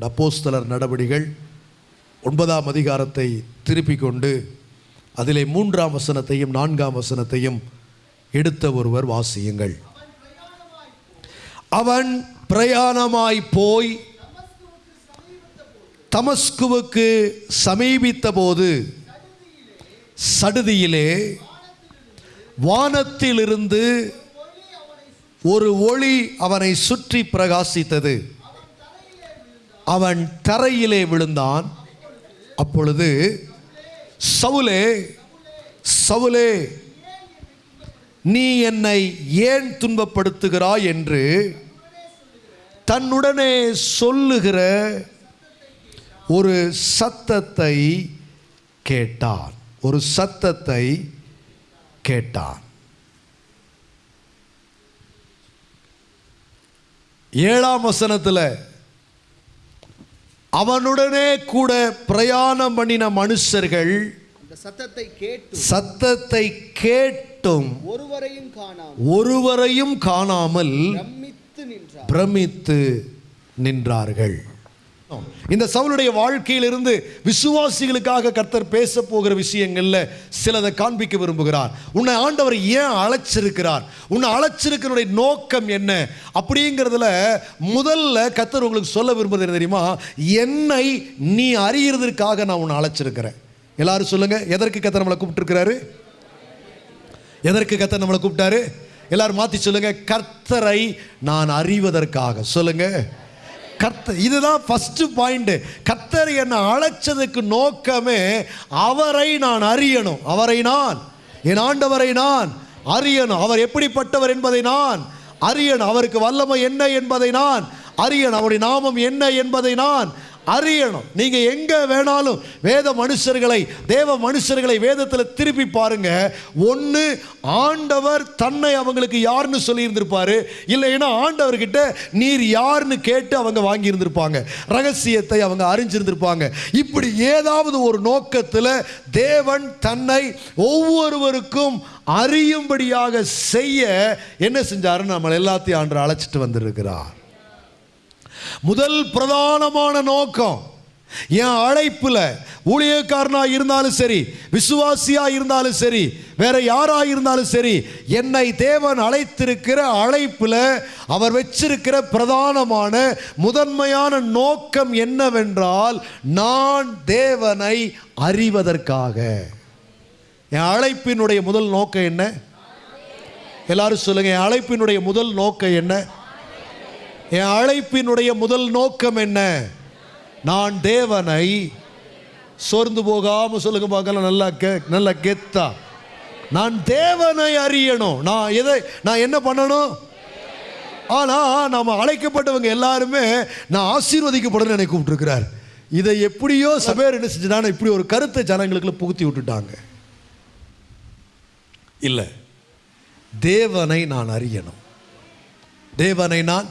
அப்போஸ்தலர் நடவடிகள் ஒன்பதாம் அதிகாரத்தை திருப்பிக் கொண்டு அதிலே மூன்றாம் வசனத்தையும் நான்காம் வசனத்தையும் எடுத்த ஒருவர் வாசியுங்கள். அவன் பிரயாணமாய் போய் தமஸ்குவுக்கு சமீபித்த போது சடுதியிலே வானத்திலிருந்து ஒரு ஒளி அவனை சுற்றி பிரகாசித்தது. அவன் தரையிலே விழுந்தான். அப்பொழுது சவுலே சவுலே நீ என்னை ஏன் துன்பப்படுத்துகிறாய் என்று தன்னுடனே சொல்லுகிற ஒரு சத்தத்தை கேட்டான். ஒரு சத்தத்தை கேட்டான். ஏழாம் வசனத்தில் அவனுடனே கூட பிரயாணம் பண்ணின மனுஷர்கள் சத்தத்தை கேட்டு சத்தத்தை கேட்டும் ஒருவரையும் காணாமல் ஒருவரையும் காணாமல் பிரமித்து நின்றார்கள். இந்த சவுளுடைய வாழ்க்கையிலிருந்து விசுவாசிகளுக்காக கர்த்தர் பேச போகிற விஷயங்களில் சிலதை காண்பிக்க விரும்புகிறார். உன்னை ஆண்டவர் ஏன் அழைச்சிருக்கிறார்? உன்னை அழைச்சிருக்கிறனுடைய நோக்கம் என்ன? அப்படிங்கிறதுல முதல்ல கர்த்தர் உங்களுக்கு சொல்ல விரும்புறது என்ன தெரியுமா? என்னை நீ அறியறதற்காக நான் உன்னை அழைச்சிருக்கிறேன். எல்லாரும் சொல்லுங்க எதற்கு கத்தர் நம்மளை கூப்பிட்டுருக்கிறாரு? எதற்கு கத்தர் நம்மளை கூப்பிட்டாரு? எல்லாரும் மாத்தி சொல்லுங்க கர்த்தரை நான் அறிவதற்காக. சொல்லுங்க கர்த்தர் இதுதான் ஃபஸ்ட்டு பாயிண்ட்டு கர்த்தர் என்னை அழைச்சதுக்கு நோக்கமே அவரை நான் அறியணும். அவரை நான் என் ஆண்டவரை நான் அறியணும். அவர் எப்படிப்பட்டவர் என்பதை நான் அறியணும். அவருக்கு வல்லமை என்ன என்பதை நான் அறியணும். அவருடைய நாமம் என்ன என்பதை நான் அறியணும். நீங்க எங்க வேணாலும் வேத மனுஷர்களை தேவ மனுஷர்களை வேதத்தில் திருப்பி பாருங்க. ஒன்று ஆண்டவர் தன்னை அவங்களுக்கு யாருன்னு சொல்லியிருந்திருப்பாரு. இல்லைன்னா ஆண்டவர்கிட்ட நீர் யாருன்னு கேட்டு அவங்க வாங்கியிருந்திருப்பாங்க. ரகசியத்தை அவங்க அறிஞ்சிருந்திருப்பாங்க. இப்படி ஏதாவது ஒரு நோக்கத்தில் தேவன் தன்னை ஒவ்வொருவருக்கும் அறியும்படியாக செய்ய என்ன செஞ்சாருன்னு நம்ம எல்லாத்தையும் ஆண்டு அழைச்சிட்டு வந்திருக்கிறார். முதல் பிரதானமான நோக்கம் என் அழைப்பில் ஊழியக்காரனாக இருந்தாலும் சரி விசுவாசியாக இருந்தாலும் சரி வேற யாராக இருந்தாலும் சரி என்னை தேவன் அழைத்திருக்கிற அழைப்பில் அவர் வச்சிருக்கிற பிரதானமான முதன்மையான நோக்கம் என்னவென்றால் நான் தேவனை அறிவதற்காக. என் அழைப்பினுடைய முதல் நோக்கம் என்ன? எல்லாரும் சொல்லுங்கள் என் அழைப்பினுடைய முதல் நோக்கம் என்ன? என் அழைப்பினுடைய முதல் நோக்கம் என்ன? நான் தேவனை சோர்ந்து போகாமல் சொல்லுங்க பார்க்கலாம் நல்லா கே நல்லா கெத்தா. நான் தேவனை அறியணும். நான் எதை நான் என்ன பண்ணணும்? ஆனால் நாம் அழைக்கப்பட்டவங்க எல்லாருமே நான் ஆசீர்வதிக்கப்படணும்னு என்னை கூப்பிட்டுருக்கிறார். இதை எப்படியோ சபையர் என்ன செஞ்சுட்டாங்க இப்படி ஒரு கருத்தை ஜனங்களுக்குள்ள புகுத்தி விட்டுட்டாங்க. இல்லை. தேவனை நான் அறியணும். தேவனை நான்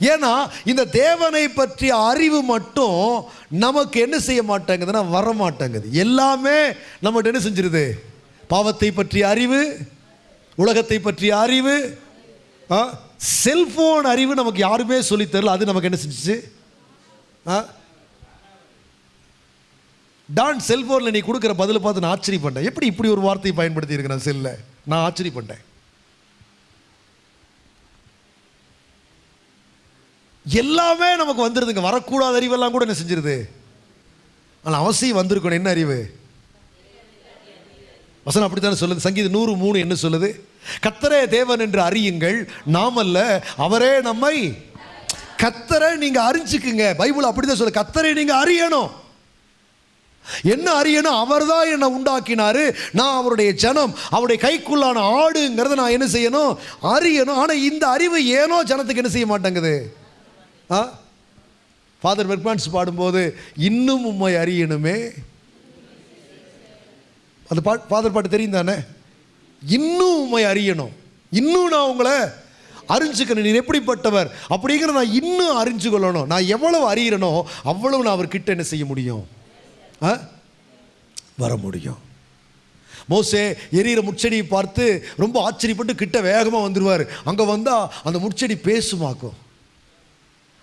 ஏன்னா இந்த தேவனை பற்றிய அறிவு மட்டும் நமக்கு என்ன செய்ய மாட்டேங்குதுன்னா வர மாட்டேங்குது எல்லாமே நம்மகிட்ட என்ன செஞ்சிருது? பாவத்தை பற்றிய அறிவு உலகத்தை பற்றிய அறிவு ஆ அறிவு நமக்கு யாருமே சொல்லித் தரல. அது நமக்கு என்ன செஞ்சிச்சு? ஆ டான் செல்ஃபோனில் நீ கொடுக்குற பதில் பார்த்து நான் ஆச்சரியப்பட்டேன். எப்படி இப்படி ஒரு வார்த்தையை பயன்படுத்தி இருக்கிறேன் செல்லில் நான் ஆச்சரியப்பட்டேன். எல்லாமே நமக்கு வந்துடுதுங்க வரக்கூடாத அறிவெல்லாம் கூட என்ன செஞ்சிருது? ஆனால் அவசியம் வந்திருக்கணும். என்ன அறிவு? வசனம் அப்படித்தானே சொல்லுது? சங்கீதம் நூறு மூணு என்ன சொல்லுது? கத்தரே தேவன் என்று அறியுங்கள். நாமல்ல அவரே நம்மை. கத்தரை நீங்கள் அறிஞ்சுக்குங்க. பைபிள் அப்படிதான் சொல்லு கத்தரை நீங்கள் அறியணும். என்ன அறியணும்? அவர்தான் என்னை உண்டாக்கினாரு. நான் அவருடைய ஜனம். அவருடைய கைக்குள்ளான ஆடுங்கிறத நான் என்ன செய்யணும்? அறியணும். ஆனால் இந்த அறிவு ஏனோ ஜனத்துக்கு என்ன செய்ய மாட்டேங்குது? ஆ? ஃபாதர் பெர்மான்ஸ் பாடும்போது இன்னும் உம்மை அறியணுமே. அந்த பா ஃபாதர் பாட்டு தெரியும் தானே இன்னும் உம்மை அறியணும். இன்னும் நான் உங்களை அறிஞ்சுக்கணும். நீர் எப்படிப்பட்டவர்? அப்படிங்கிற நான் இன்னும் அறிஞ்சு கொள்ளணும். நான் எவ்வளவு அறிகிறனோ அவ்வளவு நான் அவர்கிட்ட என்ன செய்ய முடியும்? ஆ? வர முடியும். மோசே எரியிற முச்செடியை பார்த்து ரொம்ப ஆச்சரியப்பட்டு கிட்ட வேகமாக வந்துடுவார் அங்கே வந்தால் அந்த முச்செடி பேசுமாக்கும்.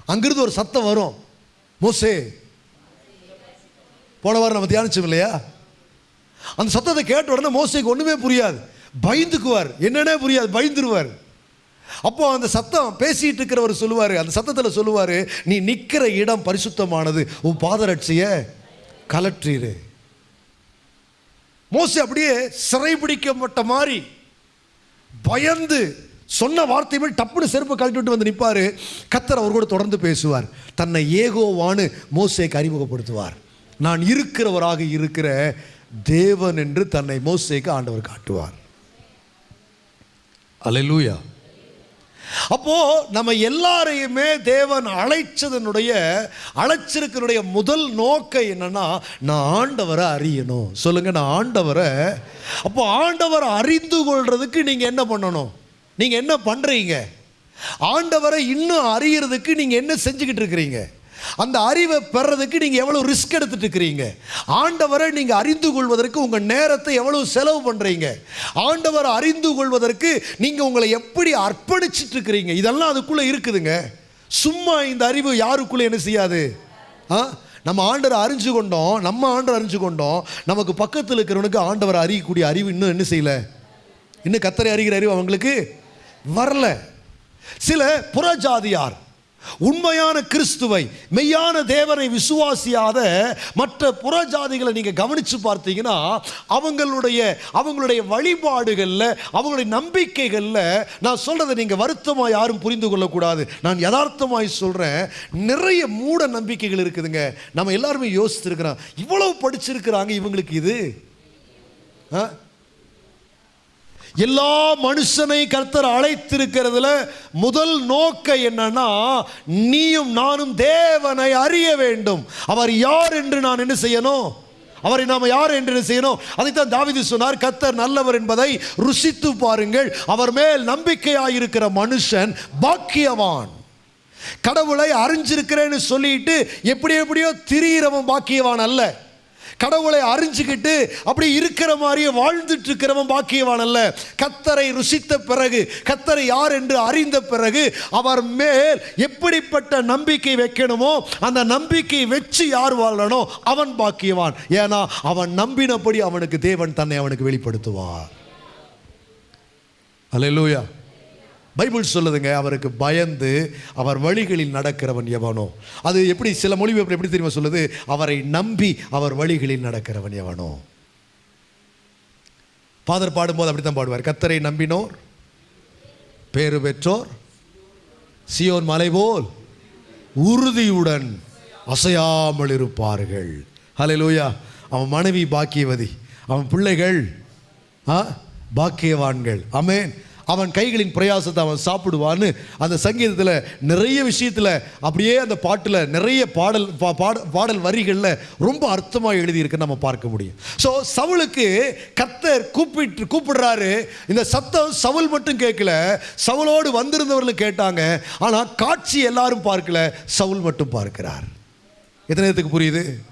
அங்கிருந்து ஒரு சத்தம் வரும். மோசே போன வாரம் நம்ம தியானிச்சோம் இல்லையா? அந்த சத்தத்தை கேட்ட உடனே மோசைக்கு ஒன்றுமே புரியாது. பயந்துக்குவார். என்னென்னே புரியாது. பயந்துருவார். அப்போ அந்த சத்தம் பேசிட்டு இருக்கிறவர் சொல்லுவார். அந்த சத்தத்தில் சொல்லுவார் நீ நிற்கிற இடம் பரிசுத்தமானது. உன் பாதரட்சிய கலற்றிரு. மோசே அப்படியே சிறைபிடிக்கப்பட்ட மாதிரி பயந்து சொன்ன வார்த்தை மாதிரி டப்புன்னு செருப்பு கழட்டி விட்டு வந்து நிற்பார் கத்தர் அவர் கூட தொடர்ந்து பேசுவார். தன்னை ஏகோவான்னு மோசேக்கு அறிமுகப்படுத்துவார். நான் இருக்கிறவராக இருக்கிற தேவன் என்று தன்னை மோசேக்கு ஆண்டவர் காட்டுவார். அல்லேலூயா அப்போ நம்ம எல்லாரையுமே தேவன் அழைச்சதனுடைய அழைச்சிருக்கனுடைய முதல் நோக்கம் என்னன்னா நான் ஆண்டவரை அறியணும். சொல்லுங்க நான் ஆண்டவரை. அப்போ ஆண்டவரை அறிந்து கொள்றதுக்கு நீங்க என்ன பண்ணணும்? நீங்கள் என்ன பண்ணுறீங்க ஆண்டவரை இன்னும் அறியறதுக்கு நீங்கள் என்ன செஞ்சுக்கிட்டு இருக்கிறீங்க? அந்த அறிவை பெறதுக்கு நீங்கள் எவ்வளோ ரிஸ்க் எடுத்துட்டு இருக்கிறீங்க? ஆண்டவரை நீங்கள் அறிந்து கொள்வதற்கு உங்கள் நேரத்தை எவ்வளோ செலவு பண்ணுறீங்க ஆண்டவரை அறிந்து கொள்வதற்கு நீங்கள் உங்களை எப்படி அர்ப்பணிச்சிட்டு இருக்கிறீங்க? இதெல்லாம் அதுக்குள்ளே இருக்குதுங்க. சும்மா இந்த அறிவு யாருக்குள்ளே என்ன செய்யாது? ஆ? நம்ம ஆண்டவரை அறிஞ்சு கொண்டோம் நம்ம ஆண்டரை அறிஞ்சு கொண்டோம். நமக்கு பக்கத்தில் இருக்கிறவனுக்கு ஆண்டவரை அறியக்கூடிய அறிவு இன்னும் என்ன செய்யலை? இன்னும் கத்தரை அறிகிற அறிவு அவங்களுக்கு வரல. சில புறஜாதியார் உண்மையான கிறிஸ்துவை மெய்யான தேவனை விசுவாசியாத மற்ற புறஜாதிகளை நீங்கள் கவனித்து பார்த்தீங்கன்னா அவங்களுடைய அவங்களுடைய வழிபாடுகளில் அவங்களுடைய நம்பிக்கைகளில் நான் சொல்கிறத நீங்கள் வருத்தமாக யாரும் புரிந்து கொள்ளக்கூடாது. நான் யதார்த்தமாய் சொல்கிறேன் நிறைய மூட நம்பிக்கைகள் இருக்குதுங்க. நம்ம எல்லாருமே யோசிச்சுருக்கிறோம். இவ்வளவு படிச்சிருக்கிறாங்க இவங்களுக்கு இது? ஆ? எல்லா மனுஷனை கர்த்தர் அழைத்திருக்கிறதுல முதல் நோக்கம் என்னன்னா நீயும் நானும் தேவனை அறிய வேண்டும். அவர் யார் என்று நான் என்ன செய்யணும்? அவரை நாம் யார் என்று என்ன செய்யணும்? அதைத்தான் தாவிதி சொன்னார் கத்தர் நல்லவர் என்பதை ருசித்து பாருங்கள். அவர் மேல் நம்பிக்கையாயிருக்கிற மனுஷன் பாக்கியவான். கடவுளை அறிஞ்சிருக்கிறேன்னு சொல்லிட்டு எப்படி எப்படியோ திரியிறவன் பாக்கியவான் அல்ல. கடவுளை அறிஞ்சுக்கிட்டு அப்படி இருக்கிற மாதிரியே வாழ்ந்துட்டு இருக்கிறவன் பாக்கியவான் அல்ல. கத்தரை ருசித்த பிறகு கத்தரை யார் என்று அறிந்த பிறகு அவர் மேல் எப்படிப்பட்ட நம்பிக்கை வைக்கணுமோ அந்த நம்பிக்கை வச்சு யார் வாழணும் அவன் பாக்கியவான். ஏன்னா அவன் நம்பினபடி அவனுக்கு தேவன் தன்னை அவனுக்கு வெளிப்படுத்துவார். அல்லேலூயா பைபிள் சொல்லுதுங்க அவருக்கு பயந்து அவர் வழிகளில் நடக்கிறவன் எவனோ. அது எப்படி சில மொழிபெயர்ப்பு எப்படி தெரியுமா சொல்லுது? அவரை நம்பி அவர் வழிகளில் நடக்கிறவன் எவனோ. ஃபாதர் பாடும்போது அப்படித்தான் பாடுவார். கத்தரை நம்பினோர் பேரு பெற்றோர் சியோன் மலை போல் உறுதியுடன் அசையாமல் இருப்பார்கள். ஹalleluya அவன் மனைவி பாக்கியவதி அவன் பிள்ளைகள் ஆ பாக்கியவான்கள். அமேன் அவன் கைகளின் பிரயாசத்தை அவன் சாப்பிடுவான்னு அந்த சங்கீதத்தில் நிறைய விஷயத்தில் அப்படியே அந்த பாட்டில் நிறைய பாடல் பா- பாட- பாடல் வரிகளில் ரொம்ப அர்த்தமாக எழுதியிருக்கு நம்ம பார்க்க முடியும். ஸோ சவுளுக்கு கத்தர் கூப்பிட்டு கூப்பிடுறாரு. இந்த சத்தம் சவுல் மட்டும் கேட்கல. சவுலோடு வந்திருந்தவர்களும் கேட்டாங்க. ஆனால் காட்சி எல்லாரும் பார்க்கல. சவுல் மட்டும் பார்க்கிறார். எத்தனை நேரத்துக்கு புரியுது?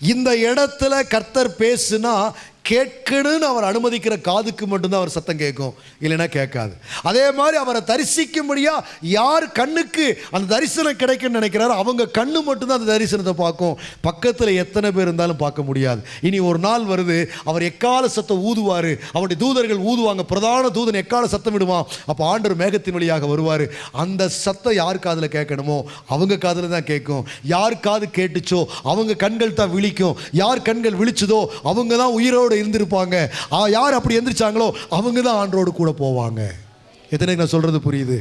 இந்த இடத்துல கர்த்தர் பேசுனா கேட்கணும்னு அவர் அனுமதிக்கிற காதுக்கு மட்டும்தான் அவர் சத்தம் கேட்கும். இல்லைன்னா கேட்காது. அதே மாதிரி அவரை தரிசிக்கும்படியா யார் கண்ணுக்கு அந்த தரிசனம் கிடைக்கும்னு நினைக்கிறாரோ அவங்க கண்ணு மட்டும்தான் அந்த தரிசனத்தை பார்க்கும். பக்கத்தில் எத்தனை பேர் இருந்தாலும் பார்க்க முடியாது. இனி ஒரு நாள் வருது அவர் எக்கால சத்தம் ஊதுவார் அவருடைய தூதர்கள் ஊதுவாங்க பிரதான தூதன் எக்கால சத்தம் விடுவான் அப்போ ஆண்டர் மேகத்தின் வழியாக வருவார். அந்த சத்தம் யார் காதில் கேட்கணுமோ அவங்க காதில் தான் கேட்கும். யார் காது கேட்டுச்சோ அவங்க கண்கள் தான் விழிக்கும். யார் கண்கள் விழிச்சதோ அவங்க தான் உயிரோடு இருந்திருப்பாங்க. யார் அப்படி எந்திரிச்சாங்களோ அவங்க தான் ஆண்டரோடு கூட போவாங்க. எத்தனை நான் சொல்கிறது புரியுது?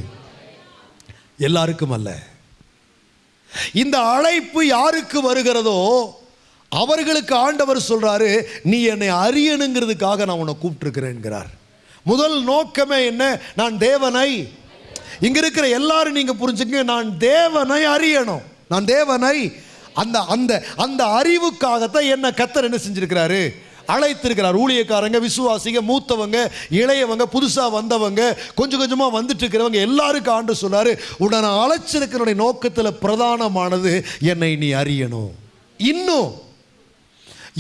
எல்லாருக்கும் அல்ல. இந்த அழைப்பு யாருக்கு வருகிறதோ அவர்களுக்கு ஆண்டவர் சொல்றாரு நீ என்னை அறியணுங்கிறதுக்காக நான் உன்னை கூப்பிட்டுருக்கிறேன்கிறார். முதல் நோக்கமே என்ன? நான் தேவனை. இங்க இருக்கிற எல்லாரும் நீங்க புரிஞ்சுங்க நான் தேவனை அறியணும். நான் தேவனை. அந்த அந்த அந்த அறிவுக்காகத்தான் என்ன கத்தர் என்ன செஞ்சிருக்கிறாரு? அழைத்திருக்கிறார். ஊழியக்காரங்க விசுவாசிங்க மூத்தவங்க இளையவங்க புதுசாக வந்தவங்க கொஞ்சம் கொஞ்சமாக வந்துட்டு இருக்கிறவங்க எல்லாருக்கும் ஆண்டு சொன்னார் உடனே அழைச்சிருக்கிறனுடைய நோக்கத்தில் பிரதானமானது என்னை நீ அறியணும். இன்னும்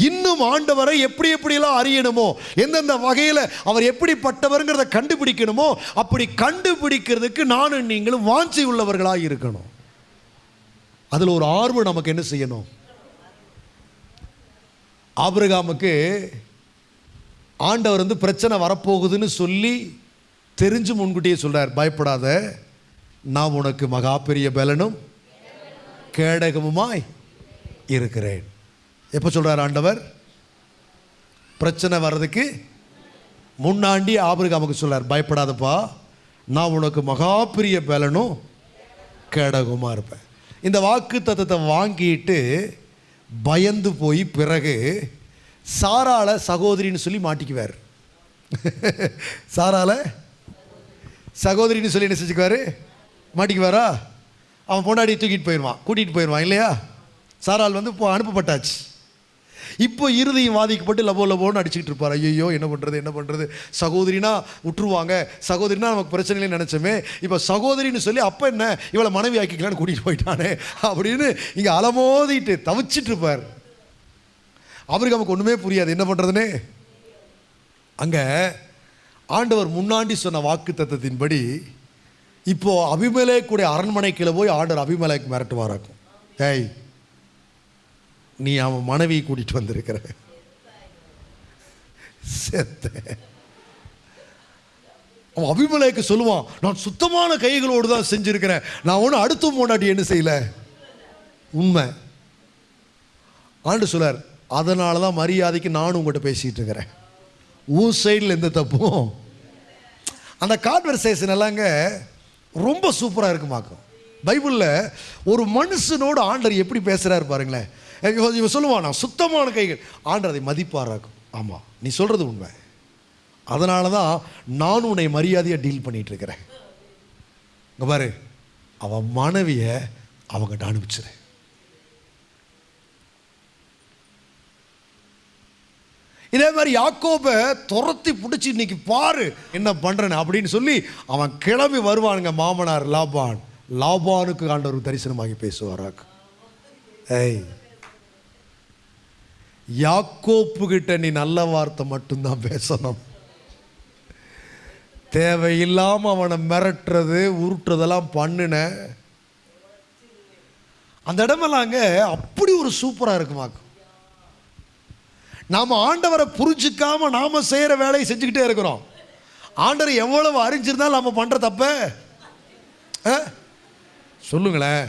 இன்னும் ஆண்டவரை எப்படி எப்படியெல்லாம் அறியணுமோ எந்தெந்த வகையில் அவர் எப்படிப்பட்டவருங்கிறத கண்டுபிடிக்கணுமோ அப்படி கண்டுபிடிக்கிறதுக்கு நானும் நீங்களும் வாஞ்சி உள்ளவர்களாக இருக்கணும் அதில் ஒரு ஆர்வம் நமக்கு என்ன செய்யணும்? ஆபிரகாமுக்கு ஆண்டவர் வந்து பிரச்சனை வரப்போகுதுன்னு சொல்லி தெரிஞ்சு முன்கூட்டியே சொல்கிறார் பயப்படாத நான் உனக்கு மகா பெரிய பலனும் கேடகமுமாய் இருக்கிறேன். எப்போ சொல்கிறார் ஆண்டவர்? பிரச்சனை வர்றதுக்கு முன்னாண்டி ஆபிரகாமுக்கு சொல்கிறார் பயப்படாதப்பா நான் உனக்கு மகா பெரிய பலனும் கேடகமாக இருப்பேன். இந்த வாக்கு தத்துவத்தை வாங்கிட்டு பயந்து போய் பிறகு சாரால சகோதரின்னு சொல்லி மாட்டிக்குவார். சாரால சகோதரின்னு சொல்லி என்ன செஞ்சுக்குவாரு? மாட்டிக்குவாரா? அவன் பொண்டாடி தூக்கிட்டு போயிடுவான் கூட்டிகிட்டு போயிடுவான் இல்லையா? சாரால் வந்து இப்போ அனுப்பப்பட்டாச்சு. இப்போ இறுதியும் வாதிக்கப்பட்டு லபோ லபோன்னு அடிச்சுக்கிட்டு இருப்பார். ஐயோ என்ன பண்ணுறது என்ன பண்ணுறது சகோதரினா விட்டுருவாங்க சகோதரினா நமக்கு பிரச்சனை நினச்சோமே இப்போ சகோதரின்னு சொல்லி அப்போ என்ன? இவளை மனைவி ஆக்கிக்கலான்னு கூட்டிகிட்டு போயிட்டானே அப்படின்னு இங்கே அலமோதிட்டு தவிச்சிட்டு இருப்பார். அவருக்கு நமக்கு ஒன்றுமே புரியாது. என்ன பண்ணுறதுனே அங்கே ஆண்டவர் முன்னாடி சொன்ன வாக்கு தத்தத்தின்படி இப்போ அபிமலேக்குடைய அரண்மனைக்குள்ளே போய் ஆண்டவர் அபிமலேக்கு மிரட்டுவாராக்கும். ஏய் நீ அவன் மனைவியை கூட்டிட்டு வந்திருக்கிற. செத்த. அவன் அபிமலைக்கு சொல்லுவான் நான் சுத்தமான கைகளோடு தான் செஞ்சிருக்கிறேன். நான் ஒன்றும் அடுத்த முன்னாடி என்ன செய்யல? உண்மை. ஆண்டு சொல்லார் அதனால தான் மரியாதைக்கு நானும் உங்கள்கிட்ட பேசிகிட்டு இருக்கிறேன். உன் சைடில் எந்த தப்பும். அந்த கான்வர்சேஷன் எல்லாங்க ரொம்ப சூப்பராக இருக்குமாக்கும். பைபிளில் ஒரு மனுஷனோடு ஆண்டர் எப்படி பேசுகிறாரு பாருங்களேன். இவன் இவன் சொல்லுவான் நான் சுத்தமான கைகள். ஆண்டு அதை மதிப்பாராக்கும். ஆமாம் நீ சொல்கிறது உண்மை. அதனால தான் நான் உன்னை மரியாதையாக டீல் பண்ணிகிட்டு இருக்கிறேன். இங்கே பாரு அவன் மனைவியை அவங்ககிட்ட அனுப்பிச்சிரு. இதே மாதிரி யாக்கோபை துரத்தி பிடிச்சி இன்னைக்கு பாரு என்ன பண்ணுறேன்னு அப்படின்னு சொல்லி அவன் கிளம்பி வருவானுங்க மாமனார் லாபான். லாபானுக்கு ஆண்டவர் தரிசனமாகி பேசுவாராக்கு ஏய் யாக்கோப்பு கிட்ட நீ நல்ல வார்த்தை மட்டும்தான் பேசணும். தேவையில்லாமல் அவனை மிரட்டுறது உருட்டுறதெல்லாம் பண்ணின. அந்த இடமெல்லாங்க அப்படி ஒரு சூப்பராக இருக்குமாக்கும் நாம் ஆண்டவரை புரிஞ்சுக்காம நாம் செய்கிற வேலையை செஞ்சுக்கிட்டே இருக்கிறோம். ஆண்டவர் எவ்வளவு அறிஞ்சிருந்தாலும் நம்ம பண்ணுற தப்ப? ஆ? சொல்லுங்களேன்.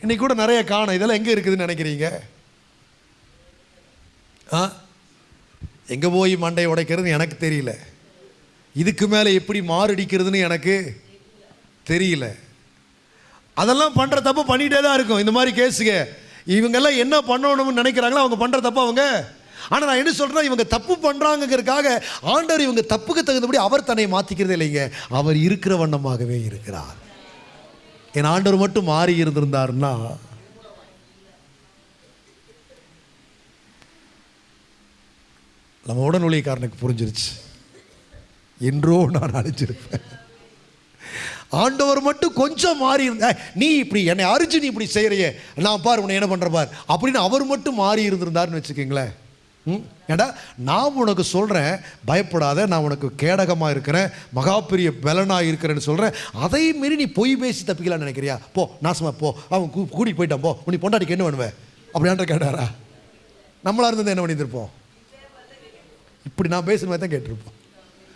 இன்னைக்கு கூட நிறைய காணும். இதெல்லாம் எங்கே இருக்குதுன்னு நினைக்கிறீங்க? எங்கே போய் மண்டையை உடைக்கிறது எனக்கு தெரியல. இதுக்கு மேலே எப்படி மாரடிக்கிறதுன்னு எனக்கு தெரியல. அதெல்லாம் பண்ணுற தப்பு பண்ணிகிட்டே தான் இருக்கும். இந்த மாதிரி கேஸுங்க இவங்கெல்லாம் என்ன பண்ணணும்னு நினைக்கிறாங்களோ அவங்க பண்ணுற தப்பு அவங்க. ஆனால் நான் என்ன சொல்கிறேன் இவங்க தப்பு பண்ணுறாங்கங்கிறதுக்காக ஆண்டவர் இவங்க தப்புக்கு தகுந்தபடி அவர் தன்னை மாற்றிக்கிறதே இல்லைங்க. அவர் இருக்கிற வண்ணமாகவே இருக்கிறார். என் ஆண்டவர் மட்டும் மாறி இருந்திருந்தாருன்னா நம்ம உடன் புரிஞ்சிருச்சு. என்றோ நான் அழைச்சிருப்பேன். ஆண்டவர் மட்டும் கொஞ்சம் மாறி இருந்த நீ இப்படி என்னை அரிச்சு நீ இப்படி செய்கிறையே நான் பார் உன்னை என்ன பண்ணுற பார். அப்படின்னு அவர் மட்டும் மாறி இருந்திருந்தாருன்னு வச்சுக்கோங்களேன். ம்? ஏண்டா? நான் உனக்கு சொல்கிறேன் பயப்படாத நான் உனக்கு கேடகமாக இருக்கிறேன் மகா பெரிய பலனாக இருக்கிறேன்னு சொல்கிறேன் அதை மீறி நீ பொய் பேசி தப்பிக்கலாம்னு நினைக்கிறியா? போ நாசமா போ. அவன் கூ கூட்டிகிட்டு போயிட்டான் போ. உனி பொண்டாட்டிக்கு என்ன பண்ணுவேன் அப்படியான்ட்டு கேட்டாரா? நம்மளாக இருந்தது என்ன பண்ணியிருந்திருப்போம்? இப்படி நான் பேசுன மாதிரி தான் கேட்டிருப்போம்.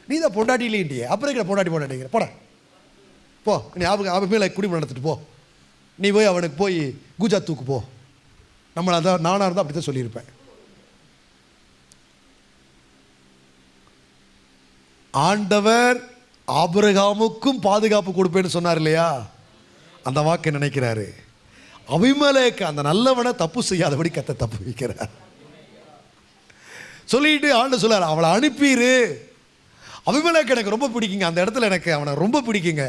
நீ தான் பொண்டாட்டி இல்லைன்ட்டியே அப்புறம் இருக்கிற பொண்டாட்டி பொண்டாட்டிங்கிற போட. போ. நீ அவங்க அவன் மேலே குடிப்பு நடத்திட்டு போ. நீ போய் அவனுக்கு போய் கூஜா தூக்கு போ. நம்மளை அதான் நானாக இருந்தால் அப்படி தான் சொல்லியிருப்பேன். ஆண்டவர் ஆபிரகாமுக்கும் பாதுகாப்பு கொடுப்பேன்னு சொன்னார் இல்லையா? அந்த வாக்கை நினைக்கிறாரு. அபிமலேக்கு அந்த நல்லவனை தப்பு செய்யாதபடி கத்த தப்பு வைக்கிறார். சொல்லிட்டு ஆண்டு சொல்லார் அவளை அனுப்பிடு அபிமலேக்கு எனக்கு ரொம்ப பிடிக்குங்க. அந்த இடத்துல எனக்கு அவனை ரொம்ப பிடிக்குங்க.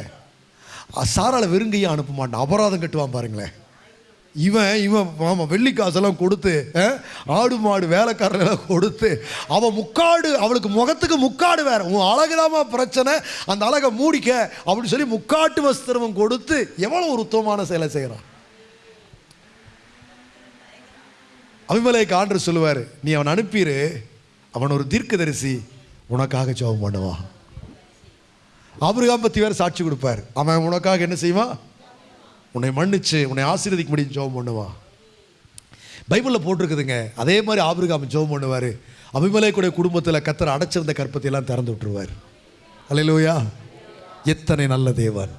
சாரால வெறுங்கையும் அனுப்ப மாட்டான். அபராதம் கட்டுவான் பாருங்களேன். இவன் இவன் ஆமாம் வெள்ளி காசெல்லாம் கொடுத்து ஆடு மாடு வேலைக்காரரெல்லாம் கொடுத்து அவன் முக்காடு அவளுக்கு முகத்துக்கு முக்காடு வேற. உன் அழகுதாமா பிரச்சனை. அந்த அழகை மூடிக்க அப்படின்னு சொல்லி முக்காட்டு வஸ்திரமும் கொடுத்து எவ்வளோ ஒரு உத்தமமான செயலை செய்கிறான் அபிமலைக்கு ஆண்டு சொல்லுவார் நீ அவன் அனுப்பிடு அவன் ஒரு தீர்க்கதரிசி உனக்காக ஜோபம் பண்ணுவான். ஆபிரகாம் பற்றி வேறு சாட்சி கொடுப்பார். அவன் உனக்காக என்ன செய்வான்? உன்னை மன்னிச்சு உன்னை ஆசீர்வதிக்க முடியும் ஜோபம் பண்ணுவான். பைபிளில் போட்டிருக்குதுங்க. அதே மாதிரி ஆபிரகாம் ஜோபம் பண்ணுவார். அபிமலைக்குடைய குடும்பத்தில் கத்தர் அடைச்சிருந்த கற்பத்தையெல்லாம் திறந்து விட்டுருவார். அலையிலோயா எத்தனை நல்ல தேவன்.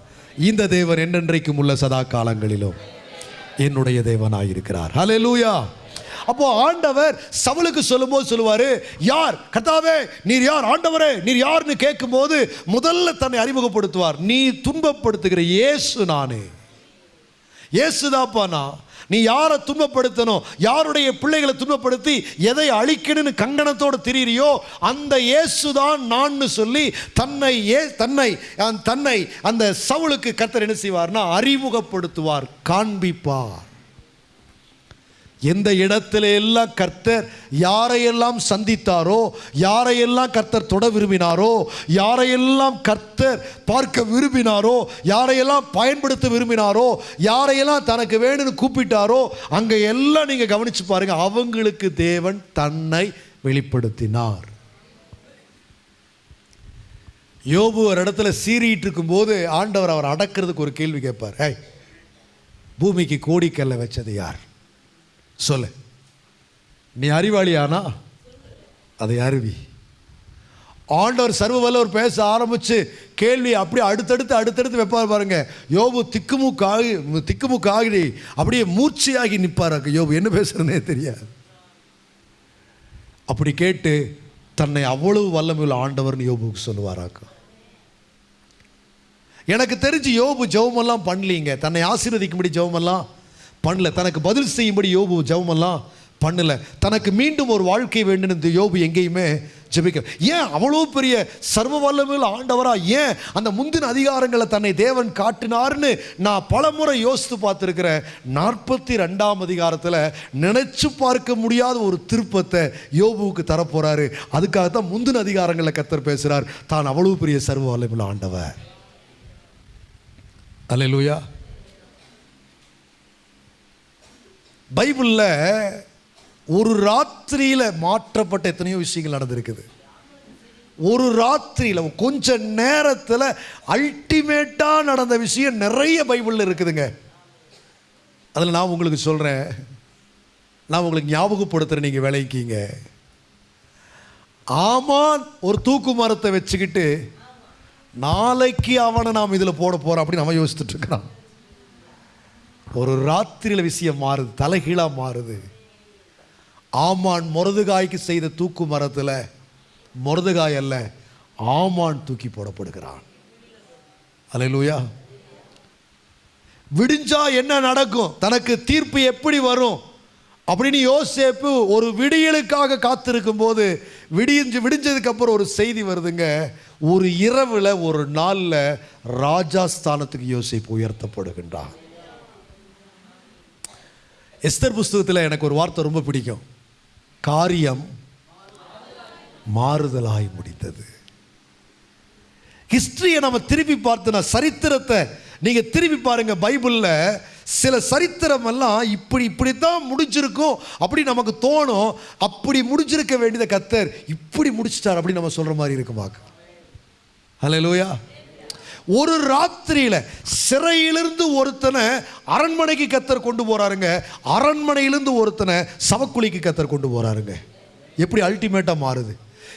இந்த தேவன் என்னென்றைக்கும் உள்ள சதா காலங்களிலும் என்னுடைய தேவனாயிருக்கிறார். லூயா அப்போ ஆண்டவர் சவுலுக்கு சொல்லும்போது சொல்லுவாரு யார்? கர்த்தாவே நீர் யார்? ஆண்டவரே நீர் யார்னு கேட்கும்போது முதல்ல தன்னை அறிமுகப்படுத்துவார். நீ துன்பப்படுத்துகிற இயேசு நானே. இயேசுதாப்பா நான். நீ யாரை துன்பப்படுத்தணும்? யாருடைய பிள்ளைகளை துன்பப்படுத்தி எதை அழிக்கணும்னு கங்கணத்தோடு திரியிறியோ அந்த இயேசுதான் நான்னு சொல்லி தன்னை ஏ தன்னை தன்னை அந்த சவுளுக்கு கத்தர் என்ன செய்வார்னா அறிமுகப்படுத்துவார் காண்பிப்பார். எந்த இடத்துல எல்லாம் கர்த்தர் யாரையெல்லாம் சந்தித்தாரோ யாரையெல்லாம் கர்த்தர் தொட விரும்பினாரோ யாரையெல்லாம் கர்த்தர் பார்க்க விரும்பினாரோ யாரையெல்லாம் பயன்படுத்த விரும்பினாரோ யாரையெல்லாம் தனக்கு வேணும்னு கூப்பிட்டாரோ அங்கே எல்லாம் நீங்கள் கவனித்து பாருங்கள் அவங்களுக்கு தேவன் தன்னை வெளிப்படுத்தினார். யோபு ஒரு இடத்துல சீறிட்டு இருக்கும்போது ஆண்டவர் அவர் அடக்கிறதுக்கு ஒரு கேள்வி கேட்பார். "ஏய், பூமிக்கு கோடிக்கல்ல வச்சது யார்? சொல்லு. நீ அறிவாளியானா? அதை அருவி ஆண்டவர் சர்வ வல்லவர் பேச ஆரம்பித்து கேள்வி அப்படியே அடுத்தடுத்து அடுத்தடுத்து வைப்பார் பாருங்க. யோபு திக்குமுக்காகி திக்குமுக்காகி அப்படியே மூர்ச்சியாகி நிற்பார் யோபு என்ன பேசுறதுனே தெரியாது. அப்படி கேட்டு தன்னை அவ்வளவு வல்லமையுள்ள ஆண்டவர்னு யோபுக்கு சொல்லுவாராக்கா. எனக்கு தெரிஞ்சு யோபு ஜெபமெல்லாம் பண்ணலீங்க. தன்னை ஆசீர்வதிக்கும்படி ஜெபமெல்லாம் பண்ணல. தனக்கு பதில் செய்யும்படி யோபு ஜபமெல்லாம் பண்ணல. தனக்கு மீண்டும் ஒரு வாழ்க்கை வேண்டும் இந்த யோபு எங்கேயுமே ஜெபிக்க ஏன் அவ்வளோ பெரிய சர்வ வல்லமையில் ஆண்டவரா? ஏன் அந்த முந்தின அதிகாரங்களை தன்னை தேவன் காட்டினார்னு நான் பல முறை யோசித்து பார்த்துருக்கிறேன். நாற்பத்தி ரெண்டாம் அதிகாரத்தில் நினைச்சு பார்க்க முடியாத ஒரு திருப்பத்தை யோபுவுக்கு தரப்போறாரு. அதுக்காகத்தான் முந்தின அதிகாரங்களை கத்தர் பேசுகிறார் தான் அவ்வளோ பெரிய சர்வ வல்லமையில் ஆண்டவர். அல்லேலூயா. பைபிளில் ஒரு ராத்திரியில் மாற்றப்பட்ட எத்தனையோ விஷயங்கள் நடந்திருக்குது. ஒரு ராத்திரியில் கொஞ்ச நேரத்தில் அல்டிமேட்டாக நடந்த விஷயம் நிறைய பைபிளில் இருக்குதுங்க. அதில் நான் உங்களுக்கு சொல்கிறேன் நான் உங்களுக்கு ஞாபகப்படுத்துகிறேன் நீங்கள் விளைவிக்கீங்க ஆமான் ஒரு தூக்கு மரத்தை வச்சுக்கிட்டு நாளைக்கு அவனை நாம் இதில் போட போகிறோம் அப்படின்னு அவன் யோசிச்சுட்டு இருக்கிறான். ஒரு ராத்திரியில் விஷயம் மாறுது தலைகீழாக மாறுது. ஆமான் முரதுகாய்க்கு செய்த தூக்கு மரத்தில் முரதுகாய் அல்ல ஆமான் தூக்கி போடப்படுகிறான். அல்லேலூயா. விடிஞ்சா என்ன நடக்கும்? தனக்கு தீர்ப்பு எப்படி வரும்? அப்படின்னு யோசேப்பு ஒரு விடியலுக்காக காத்திருக்கும் போது விடிஞ்சு விடிஞ்சதுக்கப்புறம் ஒரு செய்தி வருதுங்க. ஒரு இரவில் ஒரு நாளில் ராஜா ஸ்தானத்துக்கு யோசேப்பு உயர்த்தப்படுகின்றான். எஸ்தர் புஸ்தகத்தில் எனக்கு ஒரு வார்த்தை ரொம்ப பிடிக்கும். காரியம் மாறுதலாய் முடிந்தது. ஹிஸ்டரியை நம்ம திருப்பி பார்த்தோன்னா சரித்திரத்தை நீங்கள் திருப்பி பாருங்கள் பைபிளில் சில சரித்திரம் எல்லாம் இப்படி இப்படித்தான் முடிஞ்சிருக்கும் அப்படி நமக்கு தோணும் அப்படி முடிஞ்சிருக்க வேண்டியதை கத்தர் இப்படி முடிச்சிட்டார் அப்படின்னு நம்ம சொல்கிற மாதிரி இருக்குமாக்கு ஹalleluya ஒரு ராத்திரியில் சிறையிலிருந்து ஒருத்தனை அரண்மனைக்கு கத்தர் கொண்டு போகிறாருங்க அரண்மனையிலிருந்து ஒருத்தனை சவக்குழிக்கு கத்தர் கொண்டு போகிறாருங்க எப்படி அல்டிமேட்டாக மாறுது.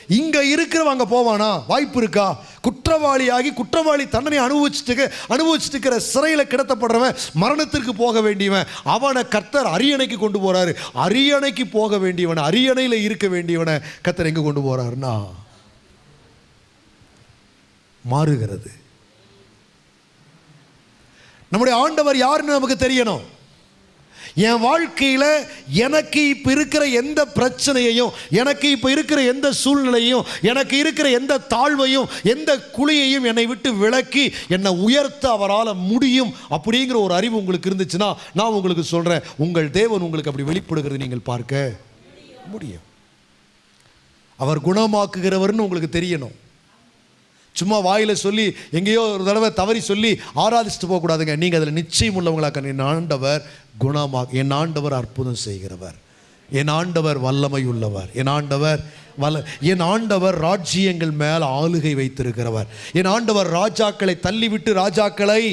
இங்கே இருக்கிறவன் போவானா? வாய்ப்பு இருக்கா? குற்றவாளியாகி குற்றவாளி தண்டனை அனுபவிச்சுட்டு அனுபவிச்சுட்டு இருக்கிற சிறையில் கிடத்தப்படுறவன் மரணத்திற்கு போக வேண்டியவன். அவனை கர்த்தர் அரியணைக்கு கொண்டு போகிறாரு அரியணைக்கு போக வேண்டியவன் அரியணையில் இருக்க வேண்டியவனை கர்த்தர் எங்கே கொண்டு போகிறாருன்னா மாறுகிறது. நம்முடைய ஆண்டவர் யாருன்னு நமக்கு தெரியணும். என் வாழ்க்கையில் எனக்கு இப்போ இருக்கிற எந்த பிரச்சனையையும் எனக்கு இப்போ இருக்கிற எந்த சூழ்நிலையும் எனக்கு இருக்கிற எந்த தாழ்வையும் எந்த குழியையும் என்னை விட்டு விலக்கி என்னை உயர்த்த அவரால் முடியும் அப்படிங்கிற ஒரு அறிவு உங்களுக்கு இருந்துச்சுன்னா நான் உங்களுக்கு சொல்கிறேன் உங்கள் தேவன் உங்களுக்கு அப்படி வெளிப்படுகிறது நீங்கள் பார்க்க முடியும். அவர் குணமாக்குகிறவர்னு உங்களுக்கு தெரியணும். சும்மா வாயில் சொல்லி எங்கேயோ ஒரு தடவை தவறி சொல்லி ஆராதிச்சுட்டு போகக்கூடாதுங்க. நீங்கள் அதில் நிச்சயம் உள்ளவங்களாக என் ஆண்டவர் குணமாக என் ஆண்டவர் அற்புதம் செய்கிறவர். என் ஆண்டவர் வல்லமை உள்ளவர். என் ஆண்டவர் வல்ல என் ஆண்டவர் ராஜ்யங்கள் மேல் ஆளுகை வைத்திருக்கிறவர். என் ஆண்டவர் ராஜாக்களை தள்ளிவிட்டு ராஜாக்களை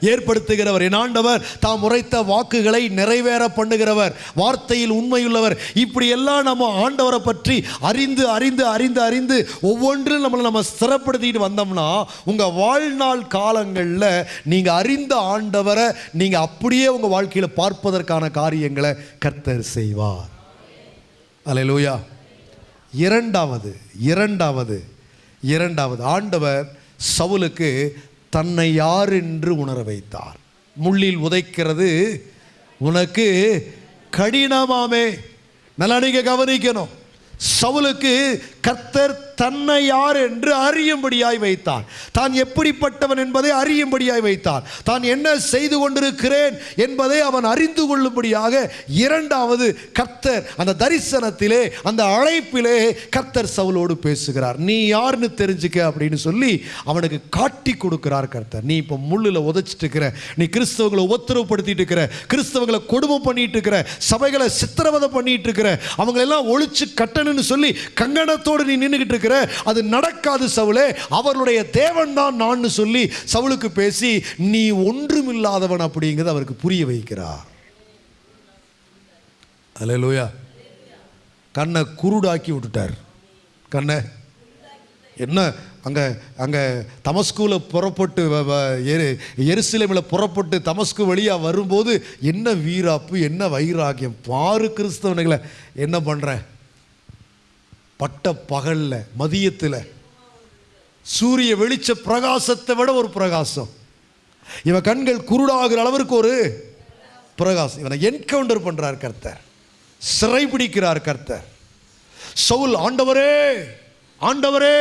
ஏற்படுத்துகிறவர். என் ஆண்டவர் தாம் உரைத்த வாக்குகளை நிறைவேற பண்ணுகிறவர். வார்த்தையில் உண்மையுள்ளவர். இப்படி எல்லாம் நம்ம ஆண்டவரை பற்றி அறிந்து அறிந்து அறிந்து அறிந்து ஒவ்வொன்றும் நம்மளை நம்ம சிறப்படுத்திட்டு வந்தோம்னா உங்கள் வாழ்நாள் காலங்களில் நீங்கள் அறிந்த ஆண்டவரை நீங்கள் அப்படியே உங்கள் வாழ்க்கையில் பார்ப்பதற்கான காரியங்களை கர்த்தர் செய்வார். அல்லேலூயா இரண்டாவது இரண்டாவது இரண்டாவது ஆண்டவர் சவுலுக்கு தன்னை யார் என்று உணர வைத்தார்? முள்ளில் உதைக்கிறது உனக்கு கடினமாமே. நல்லா நீங்க கவனிக்கணும். சவுலுக்கு கர்த்தர் தன்னை யார் என்று அறியும்படியாய் வைத்தார் தான் எப்படிப்பட்டவன் என்பதை அறியும்படியாய் வைத்தார் தான் என்ன செய்து கொண்டிருக்கிறேன் என்பதை அவன் அறிந்து கொள்ளும்படியாக இரண்டாவது கர்த்தர் அந்த தரிசனத்திலே அந்த அழைப்பிலே கர்த்தர் சவுலோடு பேசுகிறார். நீ யாருன்னு தெரிஞ்சுக்க அப்படின்னு சொல்லி அவனுக்கு காட்டி கொடுக்கிறார் கர்த்தர். நீ இப்போ முள்ளில் உதச்சிட்டு இருக்கிற நீ கிறிஸ்தவங்களை உத்தரவுப்படுத்திட்டு இருக்கிற கிறிஸ்தவங்களை கொடுமை பண்ணிட்டு இருக்கிற சபைகளை சித்திரவதை பண்ணிட்டு இருக்கிற அவங்களெல்லாம் ஒழிச்சு கட்டணும்னு சொல்லி கங்கணத்தோடு நீ நின்றுக்கிட்டு இருக்கிற அது நடக்காது சவுலே அவர்களுடைய தேவன் தான் நான் சொல்லி சவுலுக்கு பேசி நீ ஒன்றுமில்லாதவன் அப்படிங்கிறது அவருக்கு புரிய வைக்கிறார். அல்லேலூயா கண்ணை குருடாக்கி விட்டுட்டார். கண்ணை என்ன அங்கே அங்கே தமஸ்குவில் புறப்பட்டு எரு எருசலேமில் புறப்பட்டு தமஸ்கு வழியாக வரும்போது என்ன வீராப்பு என்ன வைராக்கியம் பாரு கிறிஸ்தவனுங்களை என்ன பண்ணுறேன் பட்ட பகல்ல மதியத்தில் சூரிய வெளிச்ச பிரகாசத்தை விட ஒரு பிரகாசம். இவன் கண்கள் குருடாகிற அளவிற்கு ஒரு பிரகாசம். இவனை என்கவுண்டர் பண்றார் கர்த்தர். சிறைபிடிக்கிறார் கர்த்தர். சவுல் ஆண்டவரே ஆண்டவரே!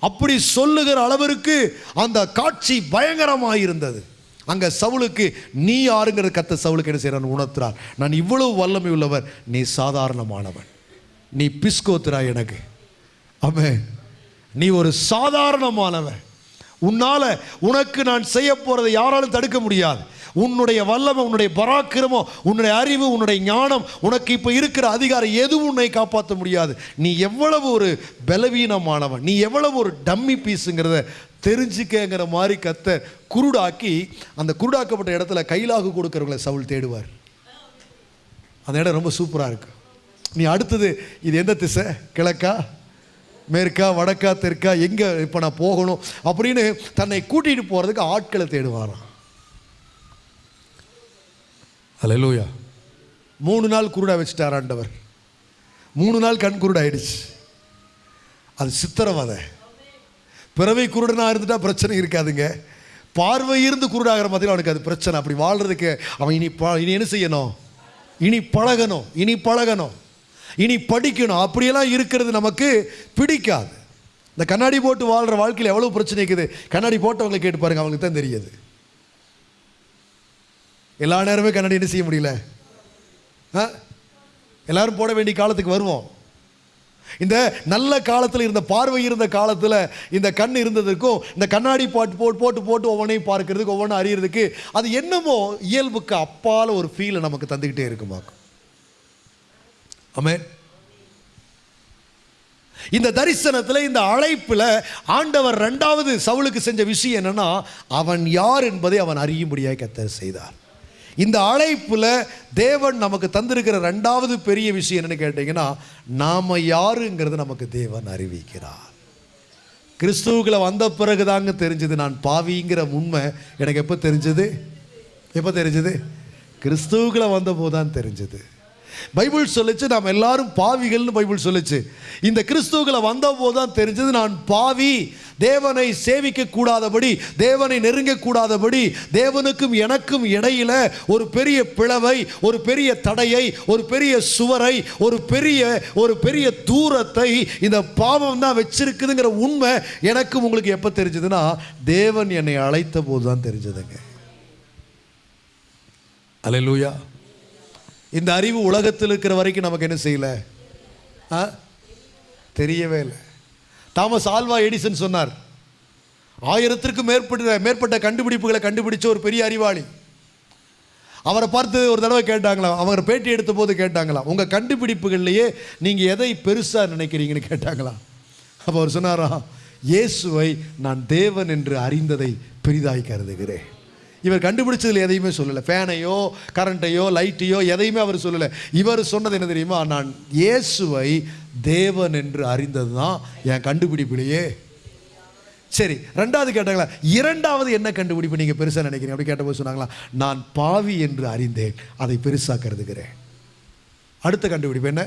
அப்படி சொல்லுகிற அளவிற்கு அந்த காட்சி பயங்கரமாக இருந்தது அங்க சவுளுக்கு நீ யாருங்கிற கத்த சவுளுக்கு என்ன செய்யறான் உணர்த்துறார். நான் இவ்வளவு வல்லமை உள்ளவர் நீ சாதாரணமானவன். நீ பிஸ்கோத்துறா எனக்கு. ஆமென். நீ ஒரு சாதாரணமானவன். உன்னால் உனக்கு நான் செய்ய போகிறதை யாராலும் தடுக்க முடியாது. உன்னுடைய வல்லமை உன்னுடைய பராக்கிரமம் உன்னுடைய அறிவு உன்னுடைய ஞானம் உனக்கு இப்போ இருக்கிற அதிகாரம் எதுவும் உன்னை காப்பாற்ற முடியாது. நீ எவ்வளவு ஒரு பலவீனமானவன். நீ எவ்வளவு ஒரு டம்மி பீஸுங்கிறத தெரிஞ்சுக்கங்கிற மாதிரி கத்த குருடாக்கி அந்த குருடாக்கப்பட்ட இடத்துல கைலாகு கொடுக்குறவங்களை சவுல் தேடுவார். அந்த இடம் ரொம்ப சூப்பராக இருக்குது நீ அடுத்தது இது எந்த திசை? கிழக்கா? மேற்கா? வடக்கா? தெற்கா? எங்கே இப்போ நான் போகணும்? அப்படின்னு தன்னை கூட்டிகிட்டு போகிறதுக்கு ஆட்களை தேடுவாராம். அல்லேலூயா மூணு நாள் குருடா வச்சுட்டார் ஆண்டவர். மூணு நாள் கண் குருடாயிடுச்சு. அது சித்திரவதை பிறவை குருடனா இருந்துட்டா பிரச்சனை இருக்காதுங்க. பார்வை இருந்து குருடாகிற மாதிரி அவனுக்கு அது பிரச்சனை. அப்படி வாழ்றதுக்கு அவன் இனி ப இனி என்ன செய்யணும்? இனி பழகணும். இனி பழகணும். இனி படிக்கணும். அப்படியெல்லாம் இருக்கிறது நமக்கு பிடிக்காது. இந்த கண்ணாடி போட்டு வாழ்கிற வாழ்க்கையில் எவ்வளோ பிரச்சனை இருக்குது? கண்ணாடி போட்டவங்களை கேட்டு பாருங்க அவங்களுக்கு தான் தெரியாது. எல்லா நேரமே கண்ணாடி என்ன செய்ய முடியல? ஆ? எல்லாரும் போட வேண்டிய காலத்துக்கு வருவோம். இந்த நல்ல காலத்தில் இருந்த பார்வை இருந்த காலத்தில் இந்த கண் இருந்ததுக்கும் இந்த கண்ணாடி பாட்டு போட்டு போட்டு போட்டு ஒவ்வொன்றையும் பார்க்கறதுக்கு ஒவ்வொன்றும் அறியறதுக்கு அது என்னமோ இயல்புக்கு அப்பால் ஒரு ஃபீலை நமக்கு தந்துக்கிட்டே இருக்குமாக்கும். ஆமென் இந்த தரிசனத்தில் இந்த அழைப்பில் ஆண்டவர் ரெண்டாவது சவுளுக்கு செஞ்ச விஷயம் என்னன்னா அவன் யார் என்பதை அவன் அறியும்படியாக கத்தர் செய்தார். இந்த அழைப்பில் தேவன் நமக்கு தந்திருக்கிற ரெண்டாவது பெரிய விஷயம் என்னன்னு கேட்டிங்கன்னா நாம் யாருங்கிறது நமக்கு தேவன் அறிவிக்கிறார். கிறிஸ்துவுக்குள்ள வந்த பிறகு தாங்க தெரிஞ்சது. நான் பாவிங்கிற உண்மை எனக்கு எப்போ தெரிஞ்சது? எப்போ தெரிஞ்சது? கிறிஸ்துவுக்குள்ள வந்தபோது தான் தெரிஞ்சது. பைபிள் சொல்லிச்சு நாம் எல்லாரும் பாவிகள்னு பைபிள் சொல்லுச்சு. இந்த கிறிஸ்துவுக்குள்ள வந்தபோது தான் தெரிஞ்சது நான் பாவி தேவனை சேவிக்க கூடாதபடி தேவனை நெருங்க கூடாதபடி தேவனுக்கும் எனக்கும் இடையில ஒரு பெரிய பிளவை ஒரு பெரிய தடையை ஒரு பெரிய சுவரை ஒரு பெரிய ஒரு பெரிய தூரத்தை இந்த பாவம் தான் வச்சிருக்குதுங்கிற உண்மை எனக்கும் உங்களுக்கு எப்போ தெரிஞ்சதுன்னா தேவன் என்னை அழைத்த போது தான் தெரிஞ்சதுங்க. அல்லேலூயா இந்த அறிவு உலகத்தில் இருக்கிற வரைக்கும் நமக்கு என்ன செய்யலை? ஆ? தெரியவே இல்லை. தாமஸ் ஆல்வா எடிசன் சொன்னார் ஆயிரத்திற்கும் மேற்பட்ட மேற்பட்ட கண்டுபிடிப்புகளை கண்டுபிடிச்ச ஒரு பெரிய அறிவாளி. அவரை பார்த்து ஒரு தடவை கேட்டாங்களாம் அவர் பேட்டி எடுத்த போது கேட்டாங்களாம் உங்கள் கண்டுபிடிப்புகள்லையே நீங்கள் எதை பெருசாக நினைக்கிறீங்கன்னு கேட்டாங்களாம். அப்போ அவர் சொன்னாராம் இயேசுவை நான் தேவன் என்று அறிந்ததை பெரிதாய் கருதுகிறேன். இவர் கண்டுபிடிச்சதில் எதையுமே சொல்லலை. ஃபேனையோ கரண்ட்டையோ லைட்டையோ எதையுமே அவர் சொல்லலை. இவர் சொன்னது என்ன தெரியுமா? நான் இயேசுவை தேவன் என்று அறிந்தது தான் என் கண்டுபிடிப்பிலேயே. சரி ரெண்டாவது கேட்டாங்களா? இரண்டாவது என்ன கண்டுபிடிப்பு நீங்கள் பெருசாக நினைக்கிறீங்க? அப்படி கேட்டபோது சொன்னாங்களா நான் பாவி என்று அறிந்தேன் அதை பெருசாக கருதுகிறேன் அடுத்த கண்டுபிடிப்பு என்ன?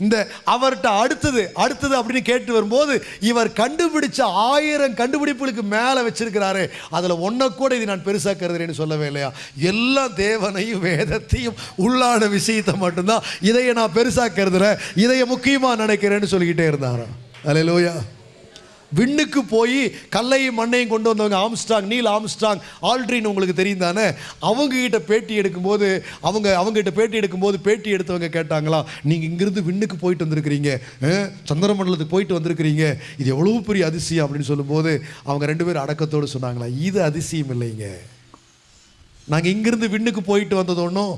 இந்த அவர்கிட்ட அடுத்தது அடுத்தது அப்படின்னு கேட்டு வரும்போது இவர் கண்டுபிடிச்ச ஆயிரம் கண்டுபிடிப்புகளுக்கு மேலே வச்சிருக்கிறாரு. அதில் ஒன்றை கூட இது நான் பெருசாக கருதுறேன்னு சொல்லவே இல்லையா? எல்லா தேவனையும் வேதத்தையும் உள்ளான விஷயத்தை மட்டும்தான் இதையை நான் பெருசாக கருதுறேன் இதையை முக்கியமாக நினைக்கிறேன்னு சொல்லிக்கிட்டே இருந்தாராம். அலையிலோயா விண்ணுக்கு போய் கல்லையும் மண்ணையும் கொண்டு வந்தவங்க ஆம்ஸ்டாங் நீல் ஆம்ஸ்டாங் ஆல்ட்ரின் உங்களுக்கு தெரியும் தானே? அவங்ககிட்ட பேட்டி எடுக்கும்போது அவங்க அவங்ககிட்ட பேட்டி எடுக்கும்போது பேட்டி எடுத்தவங்க கேட்டாங்களா நீங்கள் இங்கிருந்து விண்ணுக்கு போயிட்டு வந்திருக்கிறீங்க சந்திரமண்டலத்துக்கு போயிட்டு வந்திருக்கிறீங்க. இது எவ்வளோ பெரிய அதிசயம் அப்படின்னு சொல்லும்போது அவங்க ரெண்டு பேரும் அடக்கத்தோடு சொன்னாங்களா இது அதிசயம் இல்லைங்க. நாங்கள் இங்கிருந்து விண்ணுக்கு போயிட்டு வந்தது ஒன்றும்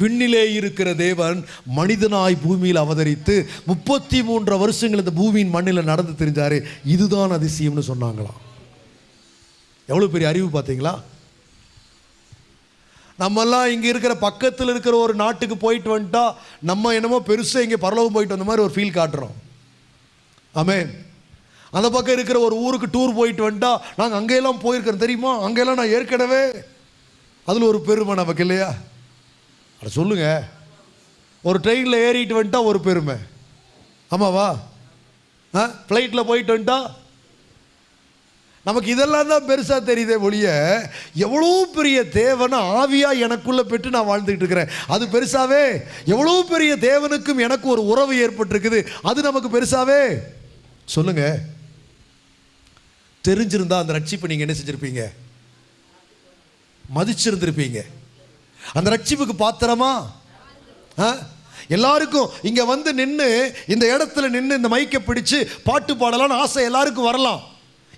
விண்ணிலே இருக்கிற தேவன் மனிதனாய் பூமியில் அவதரித்து முப்பத்தி மூன்று வருஷங்கள் இந்த பூமியின் மண்ணில் நடந்து தெரிஞ்சாரு. இதுதான் அதிசயம்னு சொன்னாங்களாம். எவ்வளோ பெரிய அறிவு பார்த்தீங்களா? நம்மெல்லாம் இங்கே இருக்கிற பக்கத்தில் இருக்கிற ஒரு நாட்டுக்கு போயிட்டு வந்துட்டா நம்ம என்னமோ பெருசாக இங்கே பரலவம் போயிட்டு வந்த மாதிரி ஒரு ஃபீல் காட்டுறோம். ஆமே அந்த பக்கம் இருக்கிற ஒரு ஊருக்கு டூர் போயிட்டு வந்துட்டா நாங்கள் அங்கேயெல்லாம் போயிருக்கிறோம் தெரியுமா? அங்கெல்லாம் நான் ஏற்கனவே அதில் ஒரு பெருமை நமக்கு இல்லையா? அட சொல்லுங்க. ஒரு ட்ரெயினில் ஏறிட்டு வந்துட்டா ஒரு பெருமை. ஆமாவா ஆ ஃப்ளைட்டில் போயிட்டு வந்துட்டா? நமக்கு இதெல்லாம் தான் பெருசாக தெரியுதே ஒழிய எவ்வளோ பெரிய தேவனை ஆவியாக எனக்குள்ளே பெற்று நான் வாழ்ந்துக்கிட்டு இருக்கிறேன். அது பெருசாவே? எவ்வளோ பெரிய தேவனுக்கும் எனக்கு ஒரு உறவு ஏற்பட்டிருக்குது. அது நமக்கு பெருசாவே? சொல்லுங்க. தெரிஞ்சிருந்தா அந்த ரட்சிப்பை நீங்கள் என்ன செஞ்சுருப்பீங்க? மதிச்சிருந்திருப்பீங்க. அந்த ரட்சிப்புக்கு பாத்திரமா? ஆ? எல்லாருக்கும் இங்க வந்து நின்று இந்த இடத்துல நின்று இந்த மைக்கை பிடிச்சு பாட்டு பாடலான்னு ஆசை எல்லாருக்கும் வரலாம்.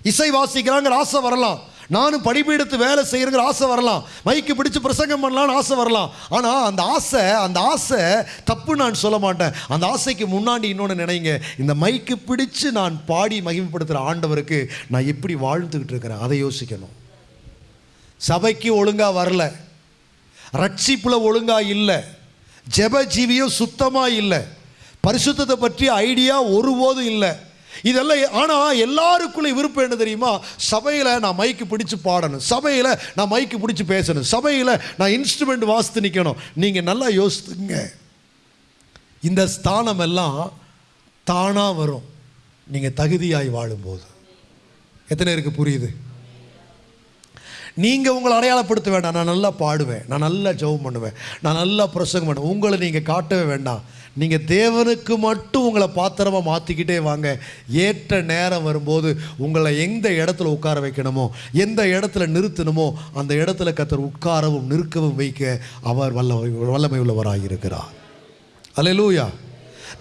இசை வாசிக்கிறாங்கிற ஆசை வரலாம். நானும் படிப்பீடத்து வேலை செய்யறங்கிற ஆசை வரலாம். மைக்கு பிடிச்சு பிரசங்கம் பண்ணலாம்னு ஆசை வரலாம். ஆனால் அந்த ஆசை அந்த ஆசை தப்பு நான் சொல்ல மாட்டேன். அந்த ஆசைக்கு முன்னாடி இன்னொன்று நினைங்க. இந்த மைக்கு பிடிச்சு நான் பாடி மகிமைப்படுத்துகிற ஆண்டவருக்கு நான் எப்படி வாழ்ந்துக்கிட்டு இருக்கிறேன்? அதை யோசிக்கணும். சபைக்கு ஒழுங்காக வரல. ரட்சிப்பில் ஒழுங்காக இல்லை. ஜெப ஜீவியம் சுத்தமாக இல்லை. பரிசுத்தத்தை பற்றி ஐடியா ஒருபோதும் இல்லை. இதெல்லாம் ஆனால் எல்லாருக்குள்ளே விருப்பம் என்ன தெரியுமா? சபையில் நான் மைக்கு பிடிச்சி பாடணும். சபையில் நான் மைக்கு பிடிச்சி பேசணும். சபையில் நான் இன்ஸ்ட்ருமெண்ட் வாசித்து நிற்கணும் நீங்கள் நல்லா யோசித்துங்க இந்த ஸ்தானம் எல்லாம் தானாக வரும். நீங்கள் தகுதியாய் வாழும்போது. எத்தனை இருக்குது புரியுது? நீங்கள் உங்களை அடையாளப்படுத்த வேண்டாம். நான் நல்லா பாடுவேன். நான் நல்லா ஜெபம் பண்ணுவேன். நான் நல்லா பிரசங்கம் பண்ணுவேன். உங்களை நீங்கள் காட்டவே வேண்டாம். நீங்கள் தேவனுக்கு மட்டும் உங்களை பாத்திரமாக மாற்றிக்கிட்டே வாங்க. ஏற்ற நேரம் வரும்போது உங்களை எந்த இடத்துல உட்கார வைக்கணுமோ எந்த இடத்துல நிறுத்தணுமோ அந்த இடத்துல கத்தர் உட்காரவும் நிற்கவும் வைக்க அவர் வல்ல வல்லமை உள்ளவராக இருக்கிறார் அலையலூயா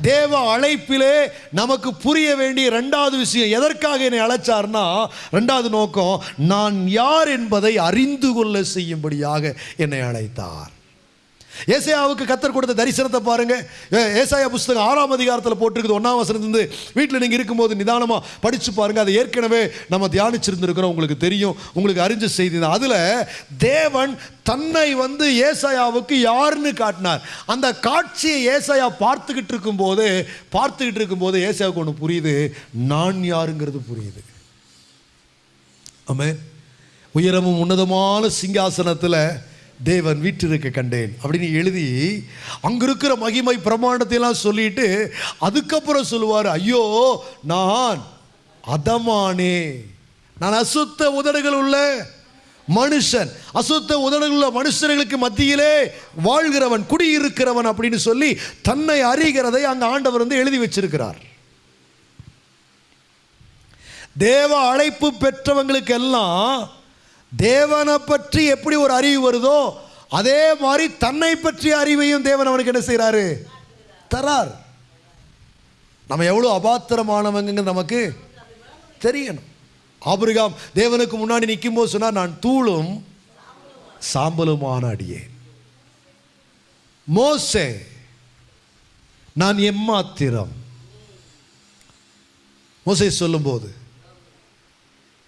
தேவ அழைப்பிலே நமக்கு புரிய வேண்டிய ரெண்டாவது விஷயம் எதற்காக என்னை அழைச்சார்னா ரெண்டாவது நோக்கம் நான் யார் என்பதை அறிந்து கொள்ள செய்யும்படியாக என்னை அழைத்தார். ஏசாயாவுக்கு கத்தர் கொடுத்த தரிசனத்தை பாருங்க. ஏசாயா புஸ்தகம் ஆறாம் அதிகாரத்தில் போட்டிருக்குது ஒன்றாம் வசனத்திலிருந்து வீட்டில் நீங்கள் இருக்கும்போது நிதானமாக படித்து பாருங்க. அதை ஏற்கனவே நம்ம தியானிச்சிருந்துருக்கிறோம் உங்களுக்கு தெரியும். உங்களுக்கு அறிஞ்ச செய்தி தான். அதில் தேவன் தன்னை வந்து ஏசாயாவுக்கு யாருன்னு காட்டினார். அந்த காட்சியை ஏசாயா பார்த்துக்கிட்டு இருக்கும்போது பார்த்துக்கிட்டு இருக்கும்போது ஏசாயாவுக்கு ஒன்று புரியுது. நான் யாருங்கிறது புரியுது. ஆமே உயரமும் உன்னதமான சிங்காசனத்தில் தேவன் வீட்டிற்கு கண்டேன். அப்படின்னு எழுதி அங்கே இருக்கிற மகிமை பிரமாணத்தையெல்லாம் சொல்லிட்டு அதுக்கப்புறம் சொல்லுவார் ஐயோ நான் அதமானே. நான் அசுத்த உதடுகள் உள்ள மனுஷன். அசுத்த உதடுகள் உள்ள மனுஷர்களுக்கு மத்தியிலே வாழ்கிறவன் குடியிருக்கிறவன் அப்படின்னு சொல்லி தன்னை அறிகிறதை அங்கே ஆண்டவர் வந்து எழுதி வச்சிருக்கிறார். தேவ அழைப்பு பெற்றவங்களுக்கெல்லாம் தேவனை பற்றி எப்படி ஒரு அறிவு வருதோ அதே மாதிரி தன்னை பற்றிய அறிவையும் தேவன் அவனுக்கு என்ன செய்கிறாரு தரார். நம்ம எவ்வளோ அபாத்திரமானவங்க நமக்கு தெரியணும். ஆபிரகாம் தேவனுக்கு முன்னாடி நிற்கும்போது சொன்னால் நான் தூளும் சாம்பலுமான அடியேன். மோசே நான் எம்மாத்திரம். மோசை சொல்லும்போது